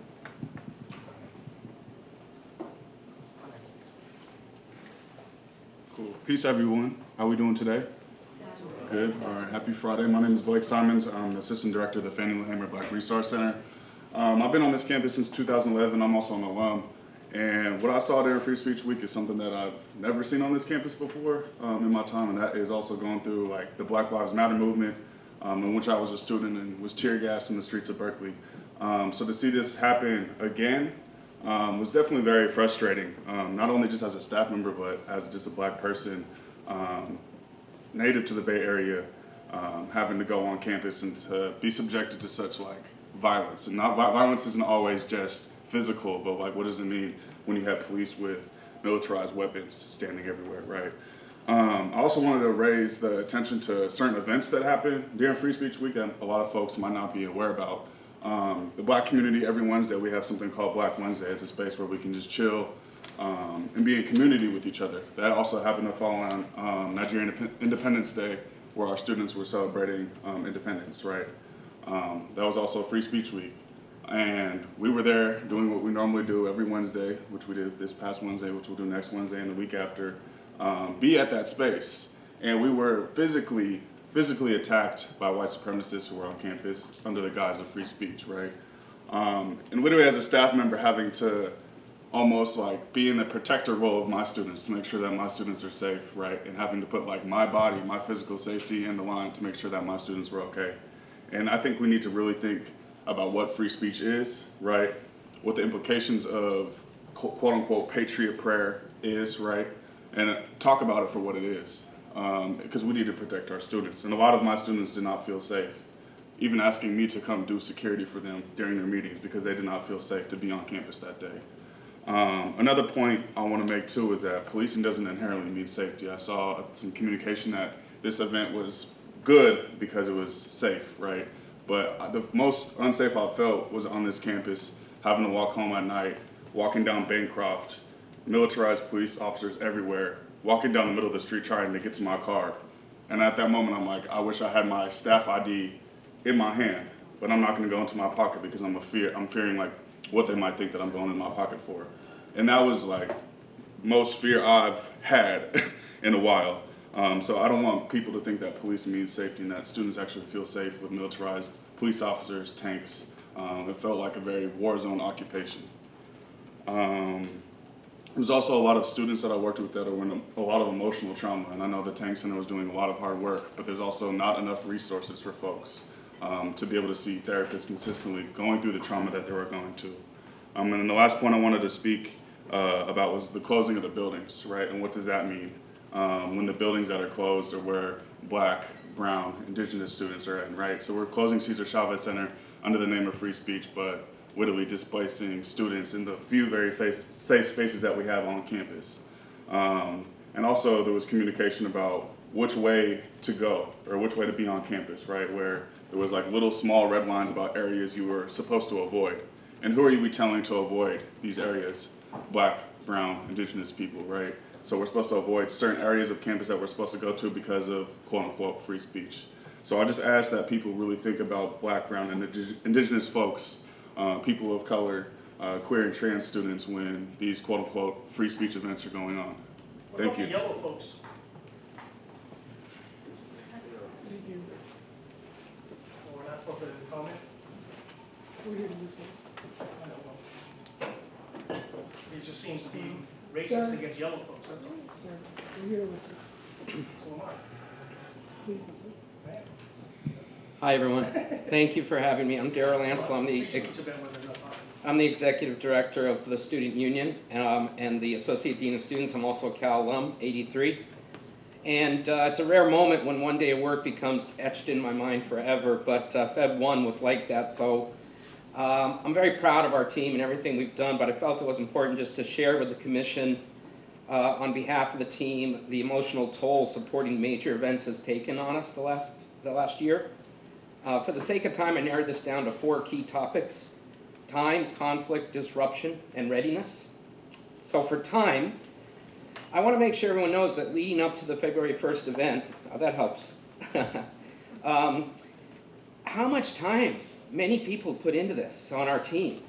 Cool. Peace, everyone. How are we doing today? Good. All right. Happy Friday. My name is Blake Simons. I'm the Assistant Director of the Fannie Lou Hamer Black Resource Center. Um, I've been on this campus since 2011. I'm also an alum. And what I saw during Free Speech Week is something that I've never seen on this campus before um, in my time, and that is also going through like the Black Lives Matter movement, um, in which I was a student and was tear gassed in the streets of Berkeley. Um, so to see this happen again um, was definitely very frustrating, um, not only just as a staff member, but as just a black person um, native to the Bay Area, having to go on campus and to be subjected to such like violence. And not violence isn't always just physical, but like what does it mean when you have police with militarized weapons standing everywhere, right? Um, I also wanted to raise the attention to certain events that happen during Free Speech Week that a lot of folks might not be aware about. Um, the black community, every Wednesday, we have something called Black Wednesday. It's a space where we can just chill um, and be in community with each other. That also happened to fall on um, Nigerian Independence Day, where our students were celebrating um, independence, right? Um, that was also Free Speech Week. And we were there doing what we normally do every Wednesday, which we did this past Wednesday, which we'll do next Wednesday and the week after, um, be at that space. And we were physically, physically attacked by white supremacists who were on campus under the guise of free speech, right? Um, and literally as a staff member having to almost like be in the protector role of my students to make sure that my students are safe, right? And having to put like my body, my physical safety in the line to make sure that my students were okay. And I think we need to really think about what free speech is, right? What the implications of quote unquote patriot prayer is, right? And talk about it for what it is. Because um, we need to protect our students. And a lot of my students did not feel safe, even asking me to come do security for them during their meetings because they did not feel safe to be on campus that day. Um, another point I want to make too is that policing doesn't inherently mean safety. I saw some communication that this event was good because it was safe, right? But the most unsafe I felt was on this campus, having to walk home at night, walking down Bancroft, militarized police officers everywhere, walking down the middle of the street trying to get to my car. And at that moment, I'm like, I wish I had my staff ID in my hand, but I'm not going to go into my pocket because I'm a fear. I'm fearing like what they might think that I'm going in my pocket for. And that was like most fear I've had in a while. Um, so I don't want people to think that police means safety and that students actually feel safe with militarized police officers, tanks. Um, it felt like a very war zone occupation. Um, there was also a lot of students that I worked with that were in a, a lot of emotional trauma, and I know the Tang Center was doing a lot of hard work, but there's also not enough resources for folks um, to be able to see therapists consistently going through the trauma that they were going to. Um, and then the last point I wanted to speak uh, about was the closing of the buildings, right? And what does that mean? Um, when the buildings that are closed are where black, brown, indigenous students are in, right? So we're closing Cesar Chavez Center under the name of free speech, but wittily displacing students in the few very face, safe spaces that we have on campus. Um, and also there was communication about which way to go or which way to be on campus, right? Where there was like little small red lines about areas you were supposed to avoid. And who are you telling to avoid these areas? Black, brown, indigenous people, right? So we're supposed to avoid certain areas of campus that we're supposed to go to because of quote unquote free speech. So I just ask that people really think about black, brown, and indig- indigenous folks, uh, people of color, uh, queer and trans students when these quote unquote free speech events are going on. What Thank about you. the yellow folks? Thank you. We're not supposed to comment? We're here to listen. I don't know. It just seems to be Sir? racist against yellow folks, that's all. Sir, we're here to listen. So am I. Please listen. Hi, everyone. Thank you for having me. I'm Daryl Ansel. I'm the, speech event wasn't enough, huh? I'm the executive director of the Student Union um, and the Associate Dean of Students. I'm also a Cal alum, 83. And uh, it's a rare moment when one day of work becomes etched in my mind forever, but uh, Feb 1 was like that. So um, I'm very proud of our team and everything we've done, but I felt it was important just to share with the commission uh, on behalf of the team the emotional toll supporting major events has taken on us the last, the last year. Uh, for the sake of time, I narrowed this down to four key topics time, conflict, disruption, and readiness. So, for time, I want to make sure everyone knows that leading up to the February 1st event, oh, that helps. um, how much time many people put into this on our team.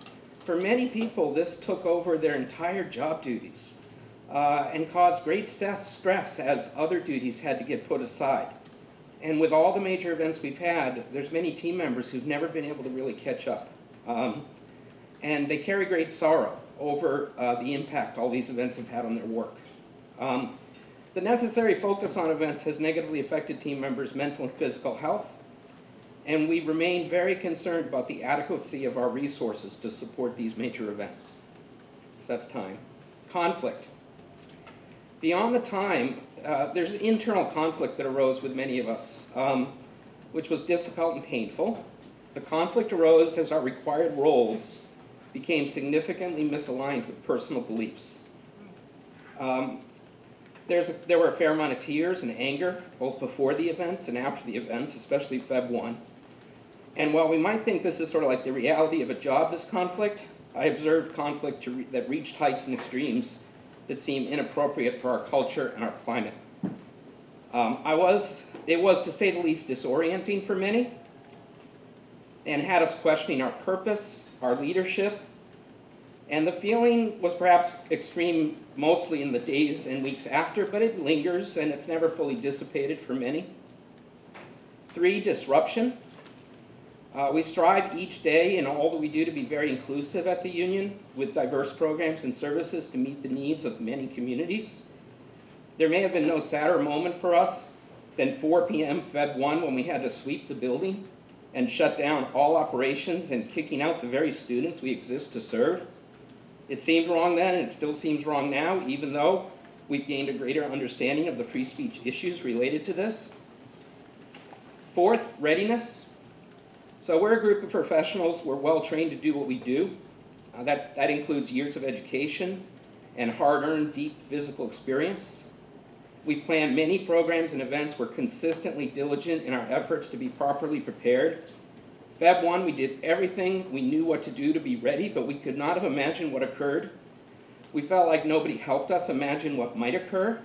For many people, this took over their entire job duties uh, and caused great stress, as other duties had to get put aside. And with all the major events we've had, there's many team members who've never been able to really catch up. Um, and they carry great sorrow over uh, the impact all these events have had on their work. Um, the necessary focus on events has negatively affected team members' mental and physical health, and we remain very concerned about the adequacy of our resources to support these major events. So that's time. Conflict. Beyond the time, uh, there's internal conflict that arose with many of us, um, which was difficult and painful. The conflict arose as our required roles became significantly misaligned with personal beliefs. Um, a, there were a fair amount of tears and anger, both before the events and after the events, especially Feb 1. And while we might think this is sort of like the reality of a job, this conflict, I observed conflict re that reached heights and extremes that seem inappropriate for our culture and our climate. Um, I was, it was to say the least disorienting for many and had us questioning our purpose, our leadership, and the feeling was perhaps extreme mostly in the days and weeks after, but it lingers and it's never fully dissipated for many. Three, disruption. Uh, we strive each day in all that we do to be very inclusive at the union with diverse programs and services to meet the needs of many communities. There may have been no sadder moment for us than 4 p.m. Feb 1 when we had to sweep the building and shut down all operations and kicking out the very students we exist to serve. It seemed wrong then and it still seems wrong now, even though we've gained a greater understanding of the free speech issues related to this. Fourth, readiness. So we're a group of professionals, we're well trained to do what we do. Uh, that, that includes years of education and hard-earned deep physical experience. We plan many programs and events. We're consistently diligent in our efforts to be properly prepared. Feb 1, we did everything we knew what to do to be ready, but we could not have imagined what occurred. We felt like nobody helped us imagine what might occur.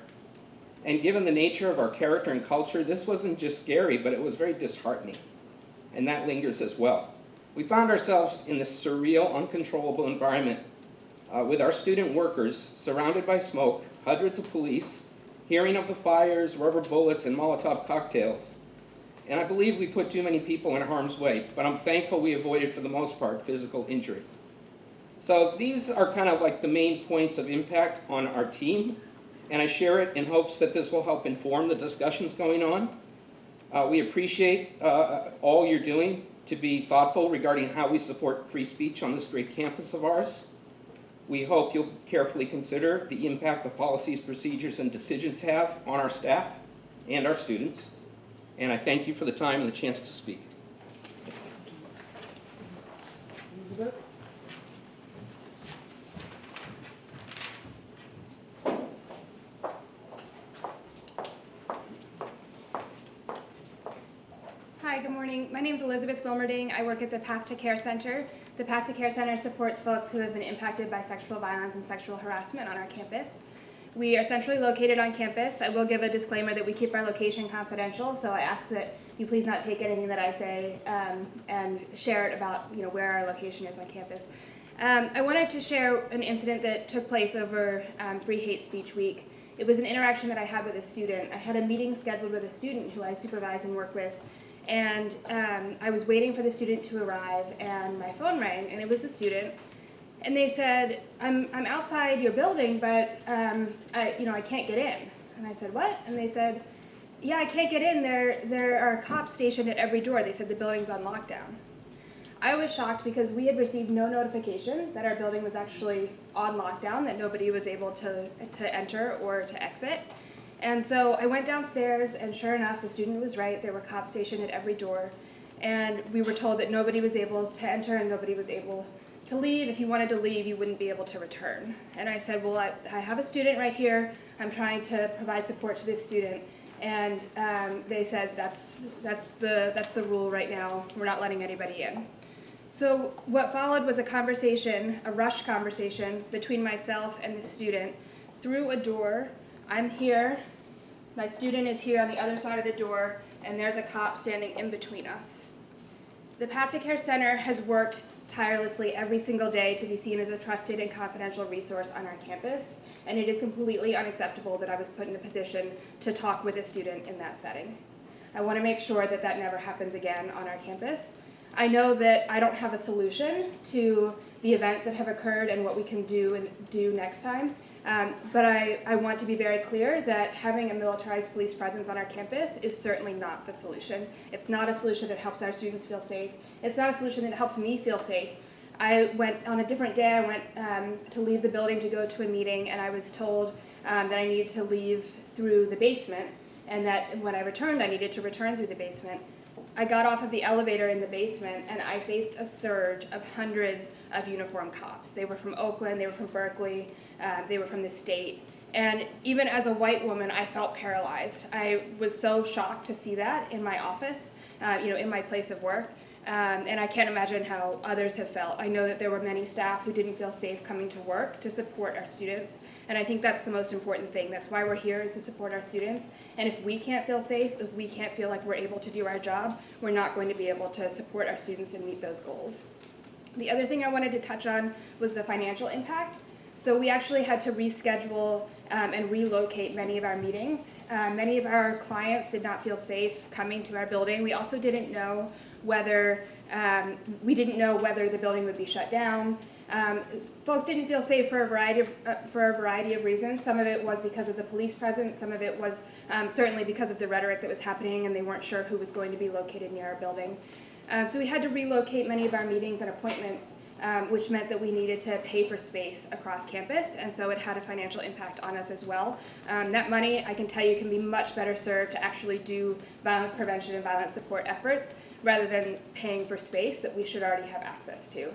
And given the nature of our character and culture, this wasn't just scary, but it was very disheartening. And that lingers as well. We found ourselves in this surreal, uncontrollable environment uh, with our student workers surrounded by smoke, hundreds of police, hearing of the fires, rubber bullets, and Molotov cocktails. And I believe we put too many people in harm's way, but I'm thankful we avoided, for the most part, physical injury. So these are kind of like the main points of impact on our team, and I share it in hopes that this will help inform the discussions going on. Uh, we appreciate uh, all you're doing to be thoughtful regarding how we support free speech on this great campus of ours. We hope you'll carefully consider the impact the policies, procedures, and decisions have on our staff and our students. And I thank you for the time and the chance to speak. Elizabeth? Hi, good morning. My name is Elizabeth Wilmerding. I work at the Path to Care Center. The Path to Care Center supports folks who have been impacted by sexual violence and sexual harassment on our campus. We are centrally located on campus. I will give a disclaimer that we keep our location confidential, so I ask that you please not take anything that I say um, and share it about you know where our location is on campus. Um, I wanted to share an incident that took place over um, Free Hate Speech Week. It was an interaction that I had with a student. I had a meeting scheduled with a student who I supervise and work with, and um, I was waiting for the student to arrive, and my phone rang, and it was the student. And they said, I'm, I'm outside your building, but um, I, you know, I can't get in. And I said, what? And they said, yeah, I can't get in. There, there are cops stationed at every door. They said the building's on lockdown. I was shocked because we had received no notification that our building was actually on lockdown, that nobody was able to, to enter or to exit. And so I went downstairs, and sure enough, the student was right. There were cops stationed at every door. And we were told that nobody was able to enter and nobody was able to leave. If you wanted to leave, you wouldn't be able to return. And I said, well, I, I have a student right here. I'm trying to provide support to this student. And um, they said, that's, that's, the, that's the rule right now. We're not letting anybody in. So what followed was a conversation, a rush conversation between myself and the student through a door. I'm here, my student is here on the other side of the door, and there's a cop standing in between us. The Path to Care Center has worked tirelessly every single day to be seen as a trusted and confidential resource on our campus, and it is completely unacceptable that I was put in a position to talk with a student in that setting. I want to make sure that that never happens again on our campus. I know that I don't have a solution to the events that have occurred and what we can do and do next time, um, but I, I want to be very clear that having a militarized police presence on our campus is certainly not the solution. It's not a solution that helps our students feel safe. It's not a solution that helps me feel safe. I went on a different day, I went um, to leave the building to go to a meeting, and I was told um, that I needed to leave through the basement, and that when I returned, I needed to return through the basement. I got off of the elevator in the basement and I faced a surge of hundreds of uniformed cops. They were from Oakland, they were from Berkeley, uh, they were from the state. And even as a white woman, I felt paralyzed. I was so shocked to see that in my office, uh, you know, in my place of work. Um, and I can't imagine how others have felt. I know that there were many staff who didn't feel safe coming to work to support our students. And I think that's the most important thing. That's why we're here is to support our students. And if we can't feel safe, if we can't feel like we're able to do our job, we're not going to be able to support our students and meet those goals. The other thing I wanted to touch on was the financial impact. So we actually had to reschedule um, and relocate many of our meetings. Uh, many of our clients did not feel safe coming to our building. We also didn't know whether um, we didn't know whether the building would be shut down. Um, folks didn't feel safe for a variety of uh, for a variety of reasons. Some of it was because of the police presence. Some of it was um, certainly because of the rhetoric that was happening, and they weren't sure who was going to be located near our building. Um, so we had to relocate many of our meetings and appointments, um, which meant that we needed to pay for space across campus, and so it had a financial impact on us as well. Um, that money, I can tell you, can be much better served to actually do violence prevention and violence support efforts rather than paying for space that we should already have access to.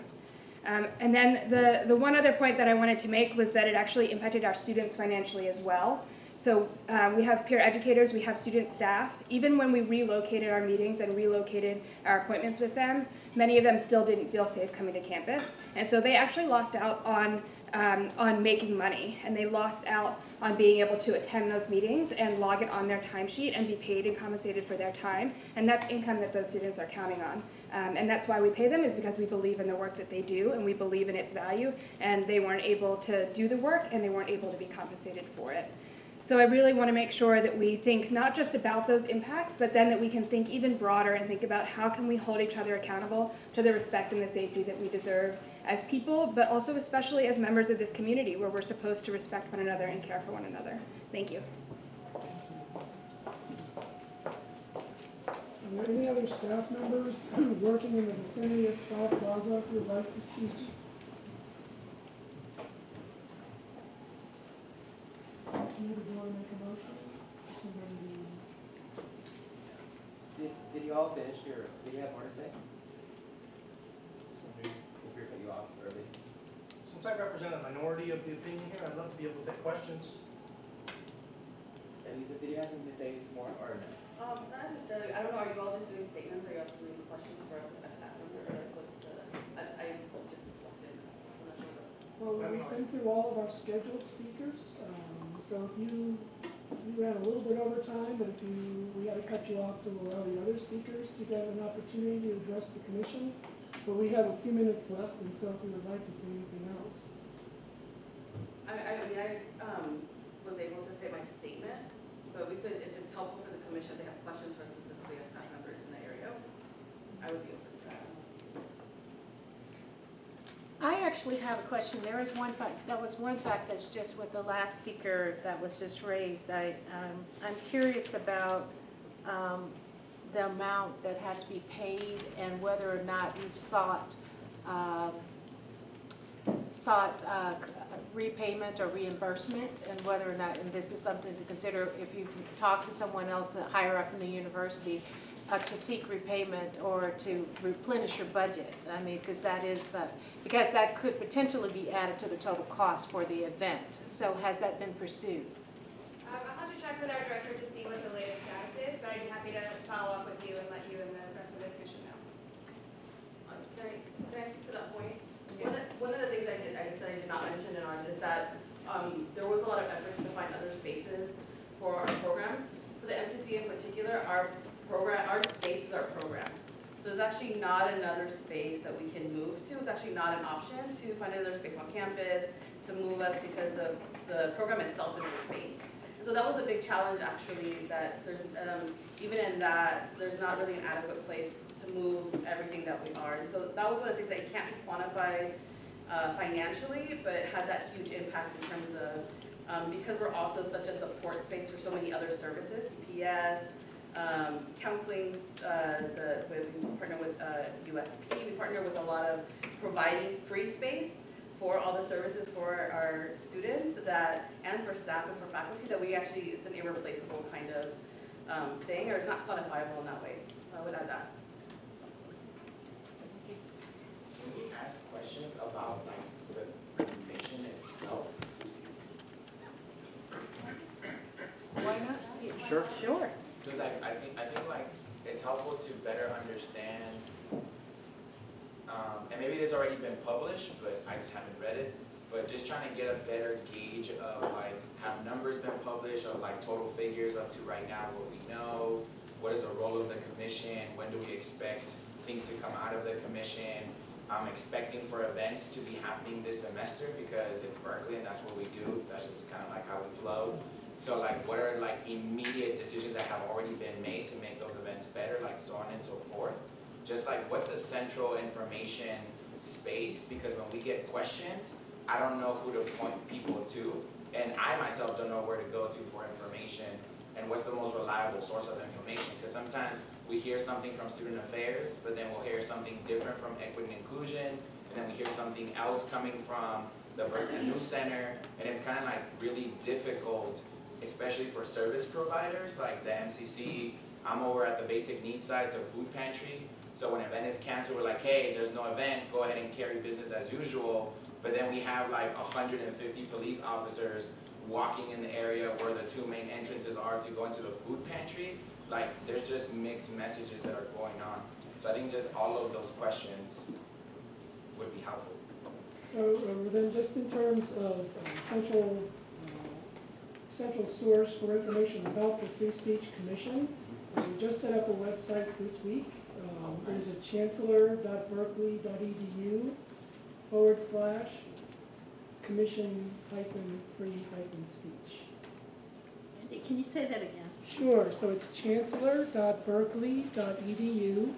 Um, and then the, the one other point that I wanted to make was that it actually impacted our students financially as well. So uh, we have peer educators, we have student staff. Even when we relocated our meetings and relocated our appointments with them, many of them still didn't feel safe coming to campus. And so they actually lost out on, um, on making money, and they lost out on being able to attend those meetings and log it on their timesheet and be paid and compensated for their time. And that's income that those students are counting on. Um, and that's why we pay them is because we believe in the work that they do and we believe in its value. And they weren't able to do the work and they weren't able to be compensated for it. So I really want to make sure that we think not just about those impacts, but then that we can think even broader and think about how can we hold each other accountable to the respect and the safety that we deserve as people, but also especially as members of this community where we're supposed to respect one another and care for one another. Thank you. Are there any other staff members working in the vicinity of Sproul Plaza who would like to speak? Continue to go and make a motion? Did, did you all finish your, did you have more to say? If you're cutting you off early. Since I represent a minority of the opinion here, I'd love to be able to take questions. Elisa, did you have something to say more or no? Um, not necessarily, I don't know, are you all just doing statements, or are you also doing questions for us as staff member, or like what's the, I, I just walked in, I'm not sure. Well, we've been through all of our scheduled speakers, um, so if you, you ran a little bit over time, but if you, we had to cut you off to allow the other speakers to get an opportunity to address the commission. But we have a few minutes left, and so if you would like to say anything else. I, I mean, I, um, was able to say my statement, but we could, if it's helpful for the commission, they have questions for specifically as staff members in the area, I would be open to that. I actually have a question. There is one fact, that was one fact that's just with the last speaker that was just raised. I, um, I'm curious about, um, the amount that had to be paid and whether or not you've sought, um, sought, uh, repayment or reimbursement and whether or not, and this is something to consider if you talk to someone else higher up in the university, uh, to seek repayment or to replenish your budget. I mean, because that is, uh, because that could potentially be added to the total cost for the event. So has that been pursued? Um, I'll have to check with our director to see what the latest status is, but I'd be happy follow up with you and let you and the rest of the commission know. Uh, Can I, can I speak to that point? One of, one of the things I did, I just, I did not mention in ours is that, um, there was a lot of efforts to find other spaces for our programs. For the MCC in particular, our program, our space is our program. So there's actually not another space that we can move to, it's actually not an option to find another space on campus, to move us because the, the program itself is the space. So that was a big challenge actually, that there's, um, even in that, there's not really an adequate place to move everything that we are. And so that was one of the things that can't be quantified uh, financially, but it had that huge impact in terms of, um, because we're also such a support space for so many other services, CPS, um, counseling, uh, the, we partner with uh, USP, we partner with a lot of providing free space for all the services for our students that, and for staff and for faculty, that we actually, it's an irreplaceable kind of um, thing, or it's not quantifiable in that way. So I would add that. Can we ask questions about like the commission itself? Why not? Sure. Sure. Because I, I think, I think like, it's helpful to better understand, and maybe this already been published, but I just haven't read it, but just trying to get a better gauge of like, have numbers been published of like total figures up to right now, what we know, what is the role of the commission, when do we expect things to come out of the commission? I'm expecting for events to be happening this semester because it's Berkeley and that's what we do, that's just kind of like how we flow. So like, what are like immediate decisions that have already been made to make those events better, like so on and so forth? Just like, what's the central information space? Because when we get questions, I don't know who to point people to. And I myself don't know where to go to for information and what's the most reliable source of information. Because sometimes we hear something from student affairs, but then we'll hear something different from equity and inclusion, and then we hear something else coming from the Berkeley News Center, and it's kind of like really difficult especially for service providers like the MCC. I'm over at the basic needs side, so food pantry. So when an event is canceled, we're like, hey, there's no event, go ahead and carry business as usual. But then we have like 150 police officers walking in the area where the two main entrances are to go into the food pantry. Like, there's just mixed messages that are going on. So I think just all of those questions would be helpful. So uh, then just in terms of uh, central, uh, central source for information about the Free Speech Commission, we just set up a website this week. Um, It is at chancellor.berkeley.edu forward slash commission hyphen free hyphen speech. Andy, can you say that again? Sure, so it's chancellor.berkeley.edu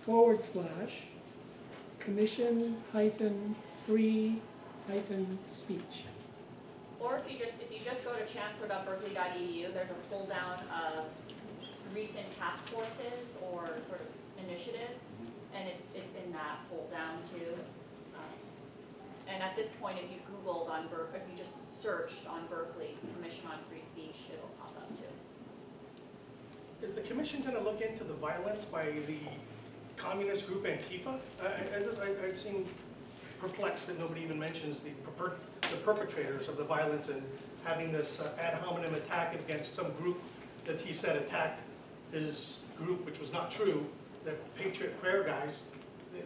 forward slash commission hyphen free hyphen speech. Or if you just, if you just go to chancellor.berkeley.edu, there's a pull down of recent task forces or sort of initiatives, and it's, it's in that pull down too. Um, And at this point, if you Googled on Berk, if you just searched on Berkeley Commission on Free Speech, it'll pop up too. Is the commission gonna look into the violence by the communist group Antifa? I, I, I just, I, I seem perplexed that nobody even mentions the perper, the perpetrators of the violence and having this uh, ad hominem attack against some group that he said attacked his group, which was not true, the Patriot Prayer guys, they,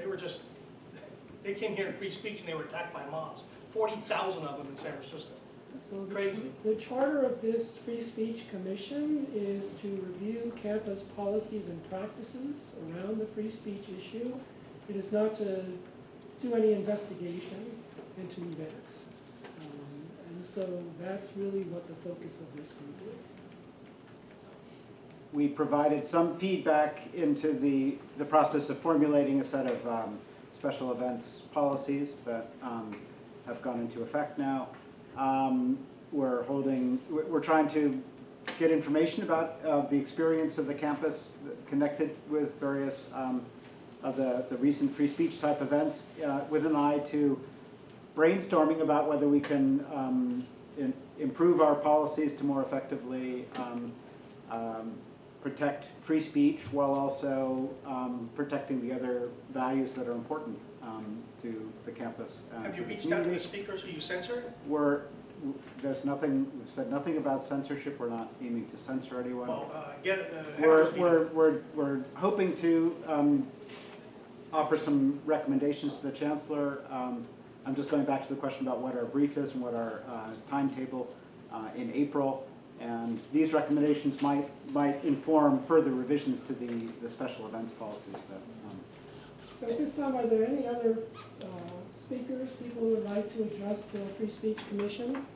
they were just, they came here in free speech and they were attacked by mobs. Forty thousand of them in San Francisco. So the Crazy. ch- The charter of this Free Speech Commission is to review campus policies and practices around the free speech issue. It is not to do any investigation into events. Um, And so that's really what the focus of this group is. We provided some feedback into the, the process of formulating a set of um, special events policies that um, have gone into effect now. Um, We're holding, we're trying to get information about uh, the experience of the campus connected with various um, of the, the recent free speech type events uh, with an eye to brainstorming about whether we can um, in- improve our policies to more effectively um, um, protect free speech while also um, protecting the other values that are important um, to the campus. uh, Have you reached out to the speakers who you censored? We're, there's nothing, we've said nothing about censorship, we're not aiming to censor anyone. Well, uh, get the. We're, we're, we're, we're hoping to um, offer some recommendations to the chancellor. Um, I'm just going back to the question about what our brief is and what our uh, timetable uh, in April. And these recommendations might, might inform further revisions to the, the special events policies that, um, So at this time, are there any other uh, speakers, people who would like to address the Free Speech Commission?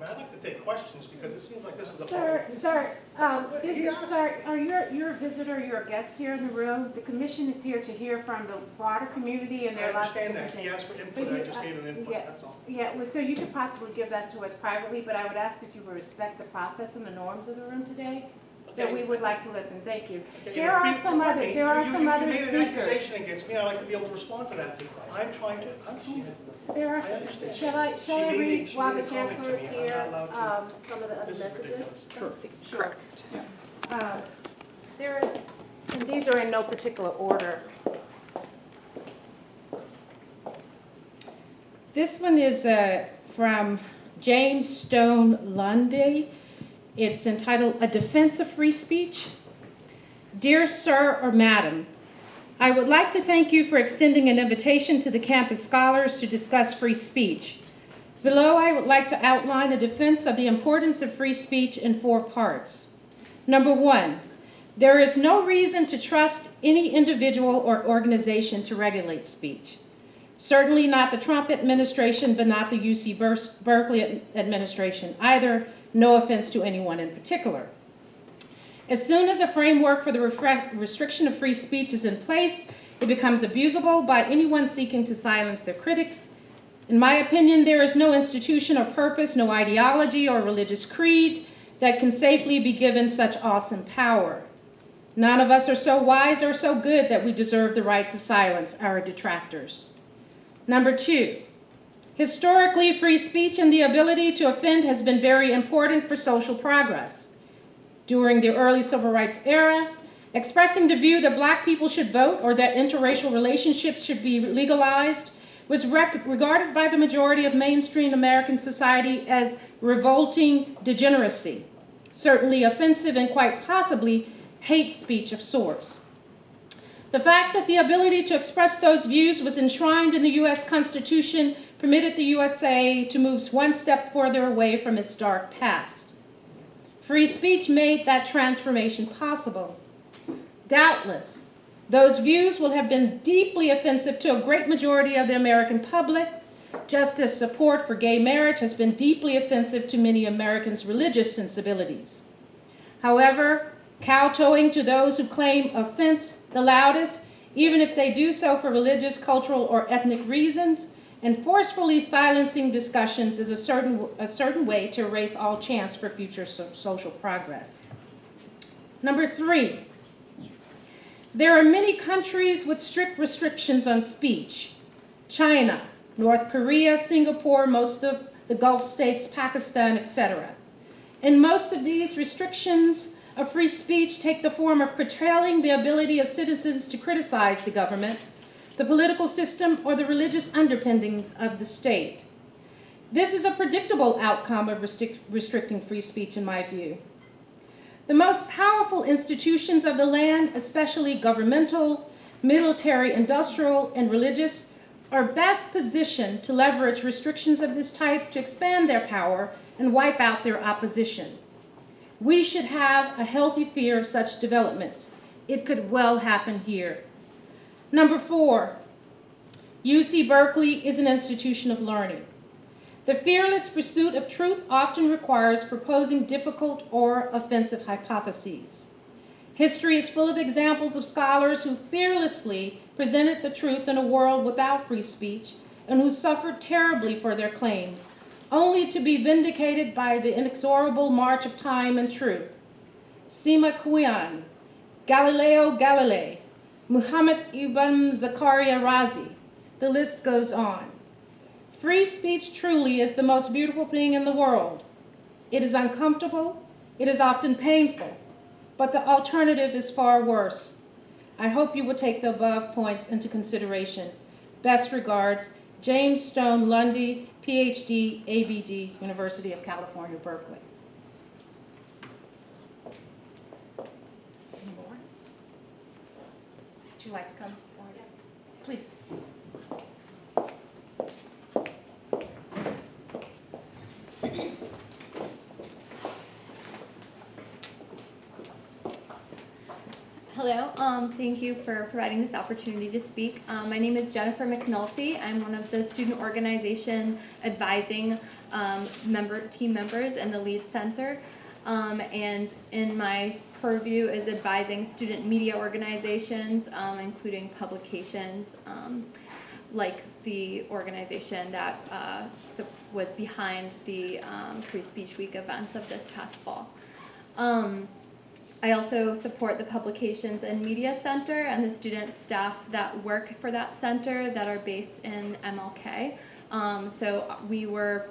I mean, I'd like to take questions because it seems like this is a Sir, sir, um, He this is, asked- sir, are you, you're a visitor, you're a guest here in the room? The commission is here to hear from the broader community and I there are lots of understand different that. He things. asked for But input, you- I just uh, gave him input, yeah, that's all. Yeah, well, so you could possibly give that to us privately, but I would ask that you respect the process and the norms of the room today, that we would like to listen, thank you. Okay, There and are if some you- others, okay, there are you- some you other made an speakers. accusation against me, I'd like to be able to respond to that. I'm trying to, I'm trying There are, I understand. shall I, shall She I made a- read she while made the a comment chancellor is me, I'm here, not allowed um, some of the other This is messages? ridiculous. Seems correct. Uh, There is, and these are in no particular order. This one is uh, from James Stone Lundy. It's entitled A Defense of Free Speech. Dear Sir or Madam, I would like to thank you for extending an invitation to the campus scholars to discuss free speech. Below, I would like to outline a defense of the importance of free speech in four parts. Number one, there is no reason to trust any individual or organization to regulate speech. Certainly not the Trump administration, but not the UC Berkeley administration either. No offense to anyone in particular. As soon as a framework for the restriction of free speech is in place, it becomes abusable by anyone seeking to silence their critics. In my opinion, there is no institution or purpose, no ideology or religious creed that can safely be given such awesome power. None of us are so wise or so good that we deserve the right to silence our detractors. Number two, historically, free speech and the ability to offend has been very important for social progress. During the early civil rights era, expressing the view that black people should vote or that interracial relationships should be legalized was regarded by the majority of mainstream American society as revolting degeneracy, certainly offensive and quite possibly hate speech of sorts. The fact that the ability to express those views was enshrined in the U.S. Constitution permitted the USA to move one step further away from its dark past. Free speech made that transformation possible. Doubtless, those views will have been deeply offensive to a great majority of the American public, just as support for gay marriage has been deeply offensive to many Americans' religious sensibilities. However, kowtowing to those who claim offense the loudest, even if they do so for religious, cultural, or ethnic reasons, and forcefully silencing discussions is a certain, a certain way to erase all chance for future so- social progress. Number three, there are many countries with strict restrictions on speech. China, North Korea, Singapore, most of the Gulf states, Pakistan, etc. In most of these restrictions of free speech take the form of curtailing the ability of citizens to criticize the government, the political system, or the religious underpinnings of the state. This is a predictable outcome of restric- restricting free speech, in my view. The most powerful institutions of the land, especially governmental, military, industrial, and religious, are best positioned to leverage restrictions of this type to expand their power and wipe out their opposition. We should have a healthy fear of such developments. It could well happen here. Number four, UC Berkeley is an institution of learning. The fearless pursuit of truth often requires proposing difficult or offensive hypotheses. History is full of examples of scholars who fearlessly presented the truth in a world without free speech and who suffered terribly for their claims, only to be vindicated by the inexorable march of time and truth. Sima Qian, Galileo Galilei, Muhammad ibn Zakaria Razi, the list goes on. Free speech truly is the most beautiful thing in the world. It is uncomfortable, it is often painful, but the alternative is far worse. I hope you will take the above points into consideration. Best regards, James Stone Lundy, PhD, ABD, University of California, Berkeley. Any more? Would you like to come forward? Please. Hello, um, thank you for providing this opportunity to speak. Um, my name is Jennifer McNulty. I'm one of the student organization advising um, member team members in the Lead Center. Um, and in my purview is advising student media organizations, um, including publications um, like the organization that uh, was behind the um, Free Speech Week events of this past fall. Um, I also support the Publications and Media Center and the student staff that work for that center that are based in MLK. Um, so we were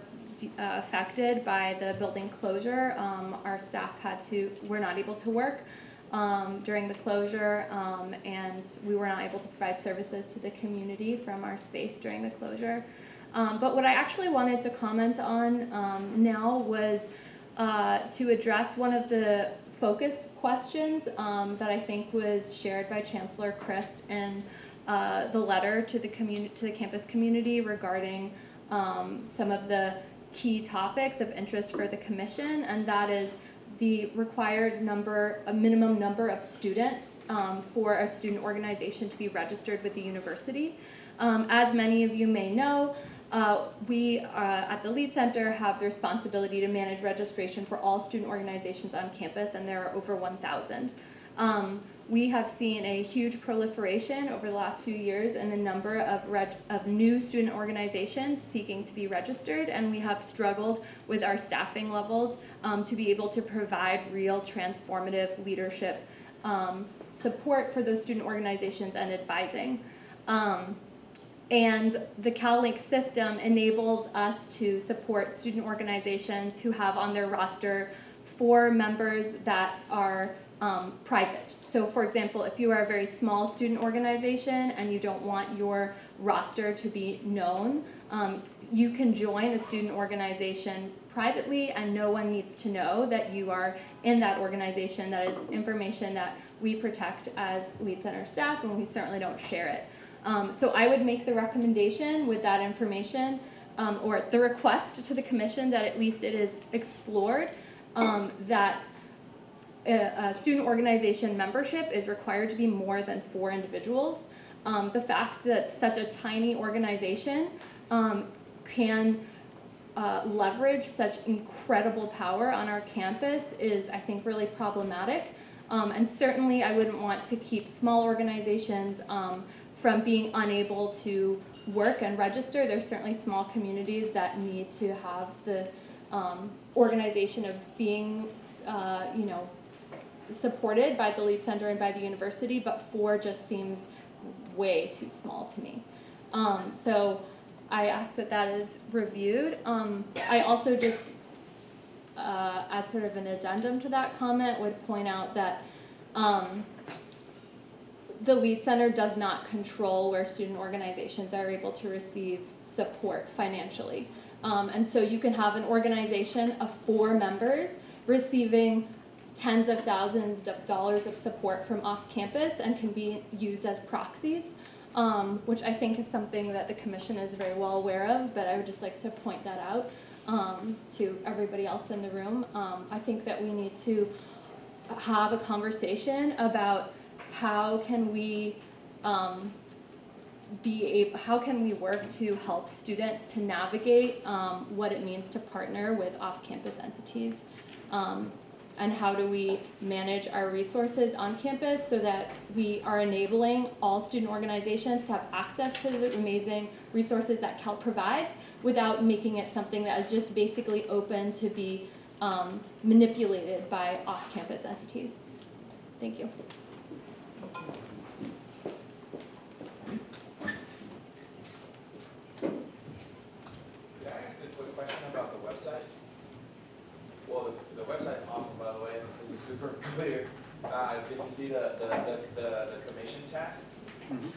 affected by the building closure. Um, our staff had to, were not able to work um, during the closure, um, and we were not able to provide services to the community from our space during the closure. Um, but what I actually wanted to comment on um, now was uh, to address one of the focus questions that I think was shared by Chancellor Christ and uh, the letter to the to the campus community regarding um, some of the key topics of interest for the commission, and that is the required number, a minimum number of students um, for a student organization to be registered with the university. Um, as many of you may know, uh, we uh, at the Lead Center have the responsibility to manage registration for all student organizations on campus, and there are over 1,000. Um, we have seen a huge proliferation over the last few years in the number of, of new student organizations seeking to be registered, and we have struggled with our staffing levels um, to be able to provide real transformative leadership um, support for those student organizations and advising. Um, and the CalLink system enables us to support student organizations who have on their roster four members that are um, private. So, for example, if you are a very small student organization and you don't want your roster to be known, um, you can join a student organization privately, and no one needs to know that you are in that organization. That is information that we protect as Lead Center staff, and we certainly don't share it. Um, so I would make the recommendation with that information, um, or the request to the commission that at least it is explored, um, that a, student organization membership is required to be more than four individuals. Um, the fact that such a tiny organization um, can uh, leverage such incredible power on our campus is, I think, really problematic. Um, and certainly, I wouldn't want to keep small organizations um, from being unable to work and register. There's certainly small communities that need to have the um, organization of being, uh, you know, supported by the Lead Center and by the university, but four just seems way too small to me. Um, so I ask that that is reviewed. Um, I also just, uh, as sort of an addendum to that comment, would point out that um, the Lead Center does not control where student organizations are able to receive support financially. Um, and so you can have an organization of four members receiving tens of thousands of dollars of support from off campus and can be used as proxies, um, which I think is something that the commission is very well aware of, but I would just like to point that out um, to everybody else in the room. Um, I think that we need to have a conversation about how can we um, be a, how can we work to help students to navigate um, what it means to partner with off-campus entities um, and how do we manage our resources on campus so that we are enabling all student organizations to have access to the amazing resources that CAL provides without making it something that is just basically open to be um, manipulated by off-campus entities. Thank you. Could I ask a quick question about the website? Well, the, the website's awesome, by the way, this is super clear. Uh, it's good to see the, the, the, the, the commission tasks.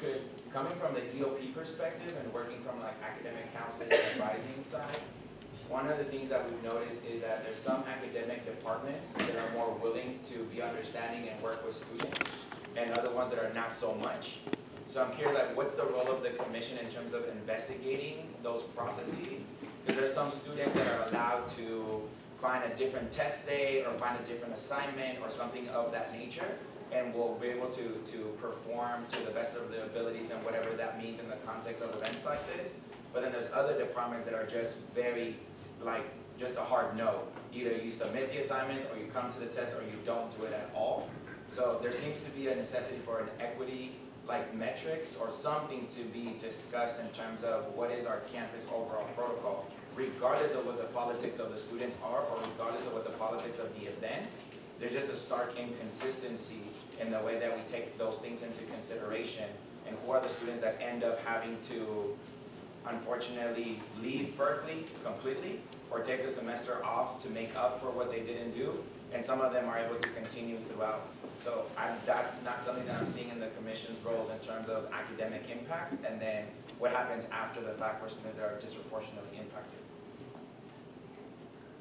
Could, coming from the EOP perspective and working from like academic counseling and advising side, one of the things that we've noticed is that there's some academic departments that are more willing to be understanding and work with students, and other ones that are not so much. So I'm curious, like, what's the role of the commission in terms of investigating those processes? Because there's some students that are allowed to find a different test day or find a different assignment or something of that nature, and we'll be able to, to perform to the best of their abilities and whatever that means in the context of events like this. But then there's other departments that are just very, like, just a hard no. Either you submit the assignments, or you come to the test, or you don't do it at all. So there seems to be a necessity for an equity like metrics or something to be discussed in terms of what is our campus overall protocol, regardless of what the politics of the students are or regardless of what the politics of the events. There's just a stark inconsistency in the way that we take those things into consideration and who are the students that end up having to unfortunately leave Berkeley completely or take a semester off to make up for what they didn't do. And some of them are able to continue throughout. So I, that's not something that I'm seeing in the commission's roles in terms of academic impact and then what happens after the fact for students that are disproportionately impacted.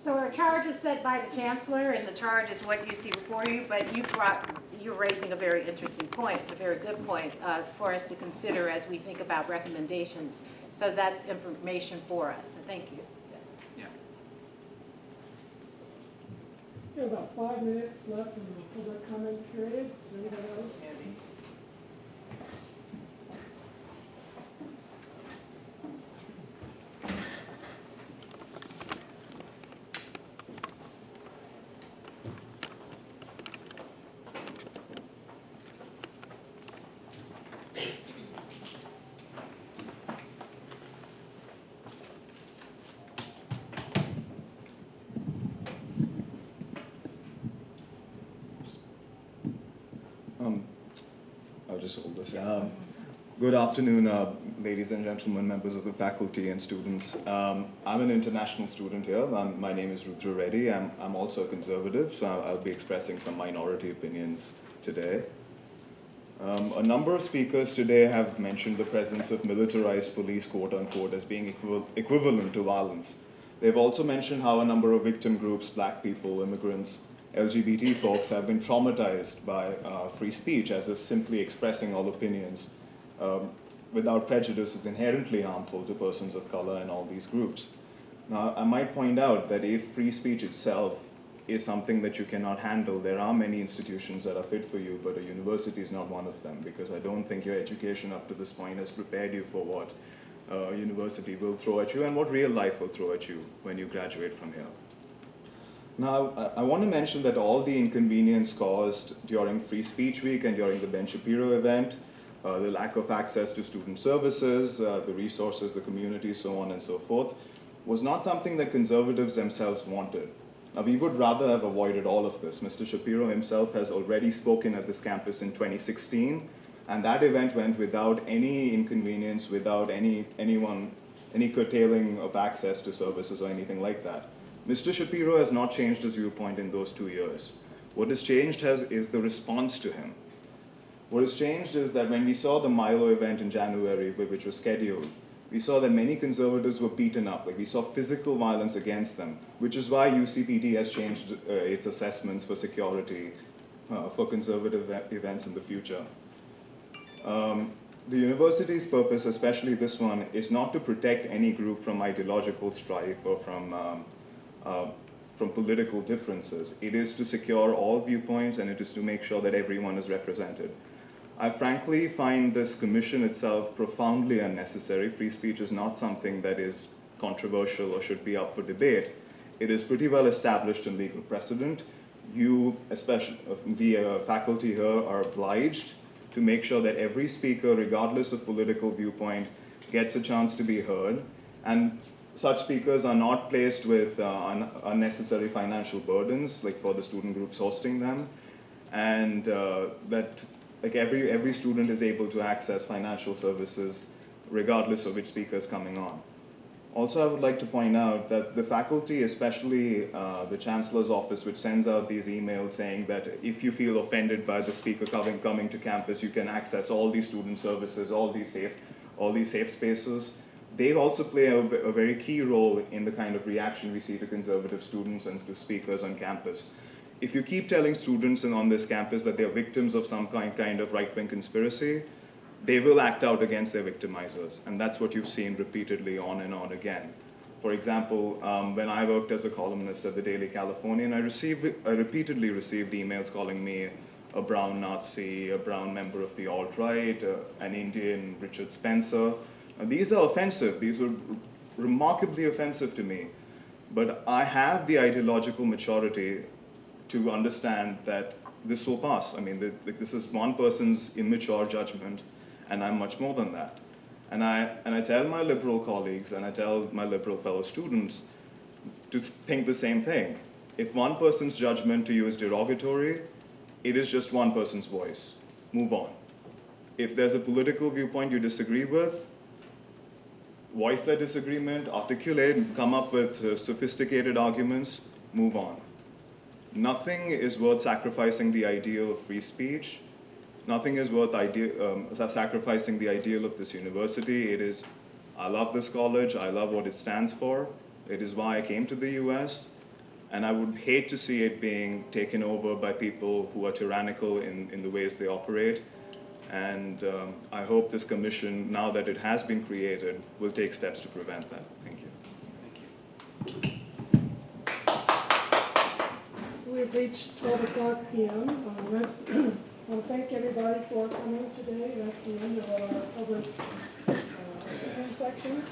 So our charge was set by the chancellor, and the charge is what you see before you, but you brought, you're raising a very interesting point, a very good point uh, for us to consider as we think about recommendations. So that's information for us, so thank you. Yeah. We have about five minutes left in the public comment period. Is there anybody else? Um, I'll just hold this. Um, good afternoon, uh, ladies and gentlemen, members of the faculty and students. Um, I'm an international student here. Um, my name is Rudra Reddy. I'm, I'm also a conservative, so I'll, be expressing some minority opinions today. Um, a number of speakers today have mentioned the presence of militarized police, quote unquote, as being equival equivalent to violence. They've also mentioned how a number of victim groups, black people, immigrants, LGBT folks have been traumatized by uh, free speech as if simply expressing all opinions um, without prejudice is inherently harmful to persons of color and all these groups. Now, I might point out that if free speech itself is something that you cannot handle, there are many institutions that are fit for you, but a university is not one of them because I don't think your education up to this point has prepared you for what uh, university will throw at you and what real life will throw at you when you graduate from here. Now, I, I want to mention that all the inconvenience caused during Free Speech Week and during the Ben Shapiro event, uh, the lack of access to student services, uh, the resources, the community, so on and so forth, was not something that conservatives themselves wanted. Now, we would rather have avoided all of this. Mr. Shapiro himself has already spoken at this campus in 2016, and that event went without any inconvenience, without any, anyone, any curtailing of access to services or anything like that. Mr. Shapiro has not changed his viewpoint in those two years. What has changed has, is the response to him. What has changed is that when we saw the Milo event in January, which was scheduled, we saw that many conservatives were beaten up. Like we saw physical violence against them, which is why UCPD has changed uh, its assessments for security uh, for conservative events in the future. Um, the university's purpose, especially this one, is not to protect any group from ideological strife or from, um, uh, from political differences. It is to secure all viewpoints and it is to make sure that everyone is represented. I frankly find this commission itself profoundly unnecessary. Free speech is not something that is controversial or should be up for debate. It is pretty well established in legal precedent. You, especially the uh, faculty here, are obliged to make sure that every speaker, regardless of political viewpoint, gets a chance to be heard. And such speakers are not placed with uh, un- unnecessary financial burdens, like for the student groups hosting them, and uh, that like every every student is able to access financial services regardless of which speaker is coming on. Also, I would like to point out that the faculty, especially uh, the chancellor's office, which sends out these emails saying that if you feel offended by the speaker coming coming to campus, you can access all these student services, all these safe, all these safe spaces. They also play a, a very key role in the kind of reaction we see to conservative students and to speakers on campus. If you keep telling students and on this campus that they're victims of some kind, kind of right-wing conspiracy, they will act out against their victimizers. And that's what you've seen repeatedly on and on again. For example, um, when I worked as a columnist at the Daily Californian, I, received, I repeatedly received emails calling me a brown Nazi, a brown member of the alt-right, uh, an Indian Richard Spencer. These are offensive. These were remarkably offensive to me. But I have the ideological maturity to understand that this will pass. I mean, the, the, this is one person's immature judgment, and I'm much more than that. And I, and I tell my liberal colleagues and I tell my liberal fellow students to think the same thing. If one person's judgment to you is derogatory, it is just one person's voice. Move on. If there's a political viewpoint you disagree with, voice their disagreement, articulate, come up with uh, sophisticated arguments, move on. Nothing is worth sacrificing the ideal of free speech. Nothing is worth um, sacrificing the ideal of this university. It is, I love this college, I love what it stands for. It is why I came to the US. And I would hate to see it being taken over by people who are tyrannical in, in the ways they operate. And um, I hope this commission, now that it has been created, will take steps to prevent that. Thank you. Thank you. We've reached twelve o'clock PM. Uh, want to thank everybody for coming today. That's the end of our public uh, section.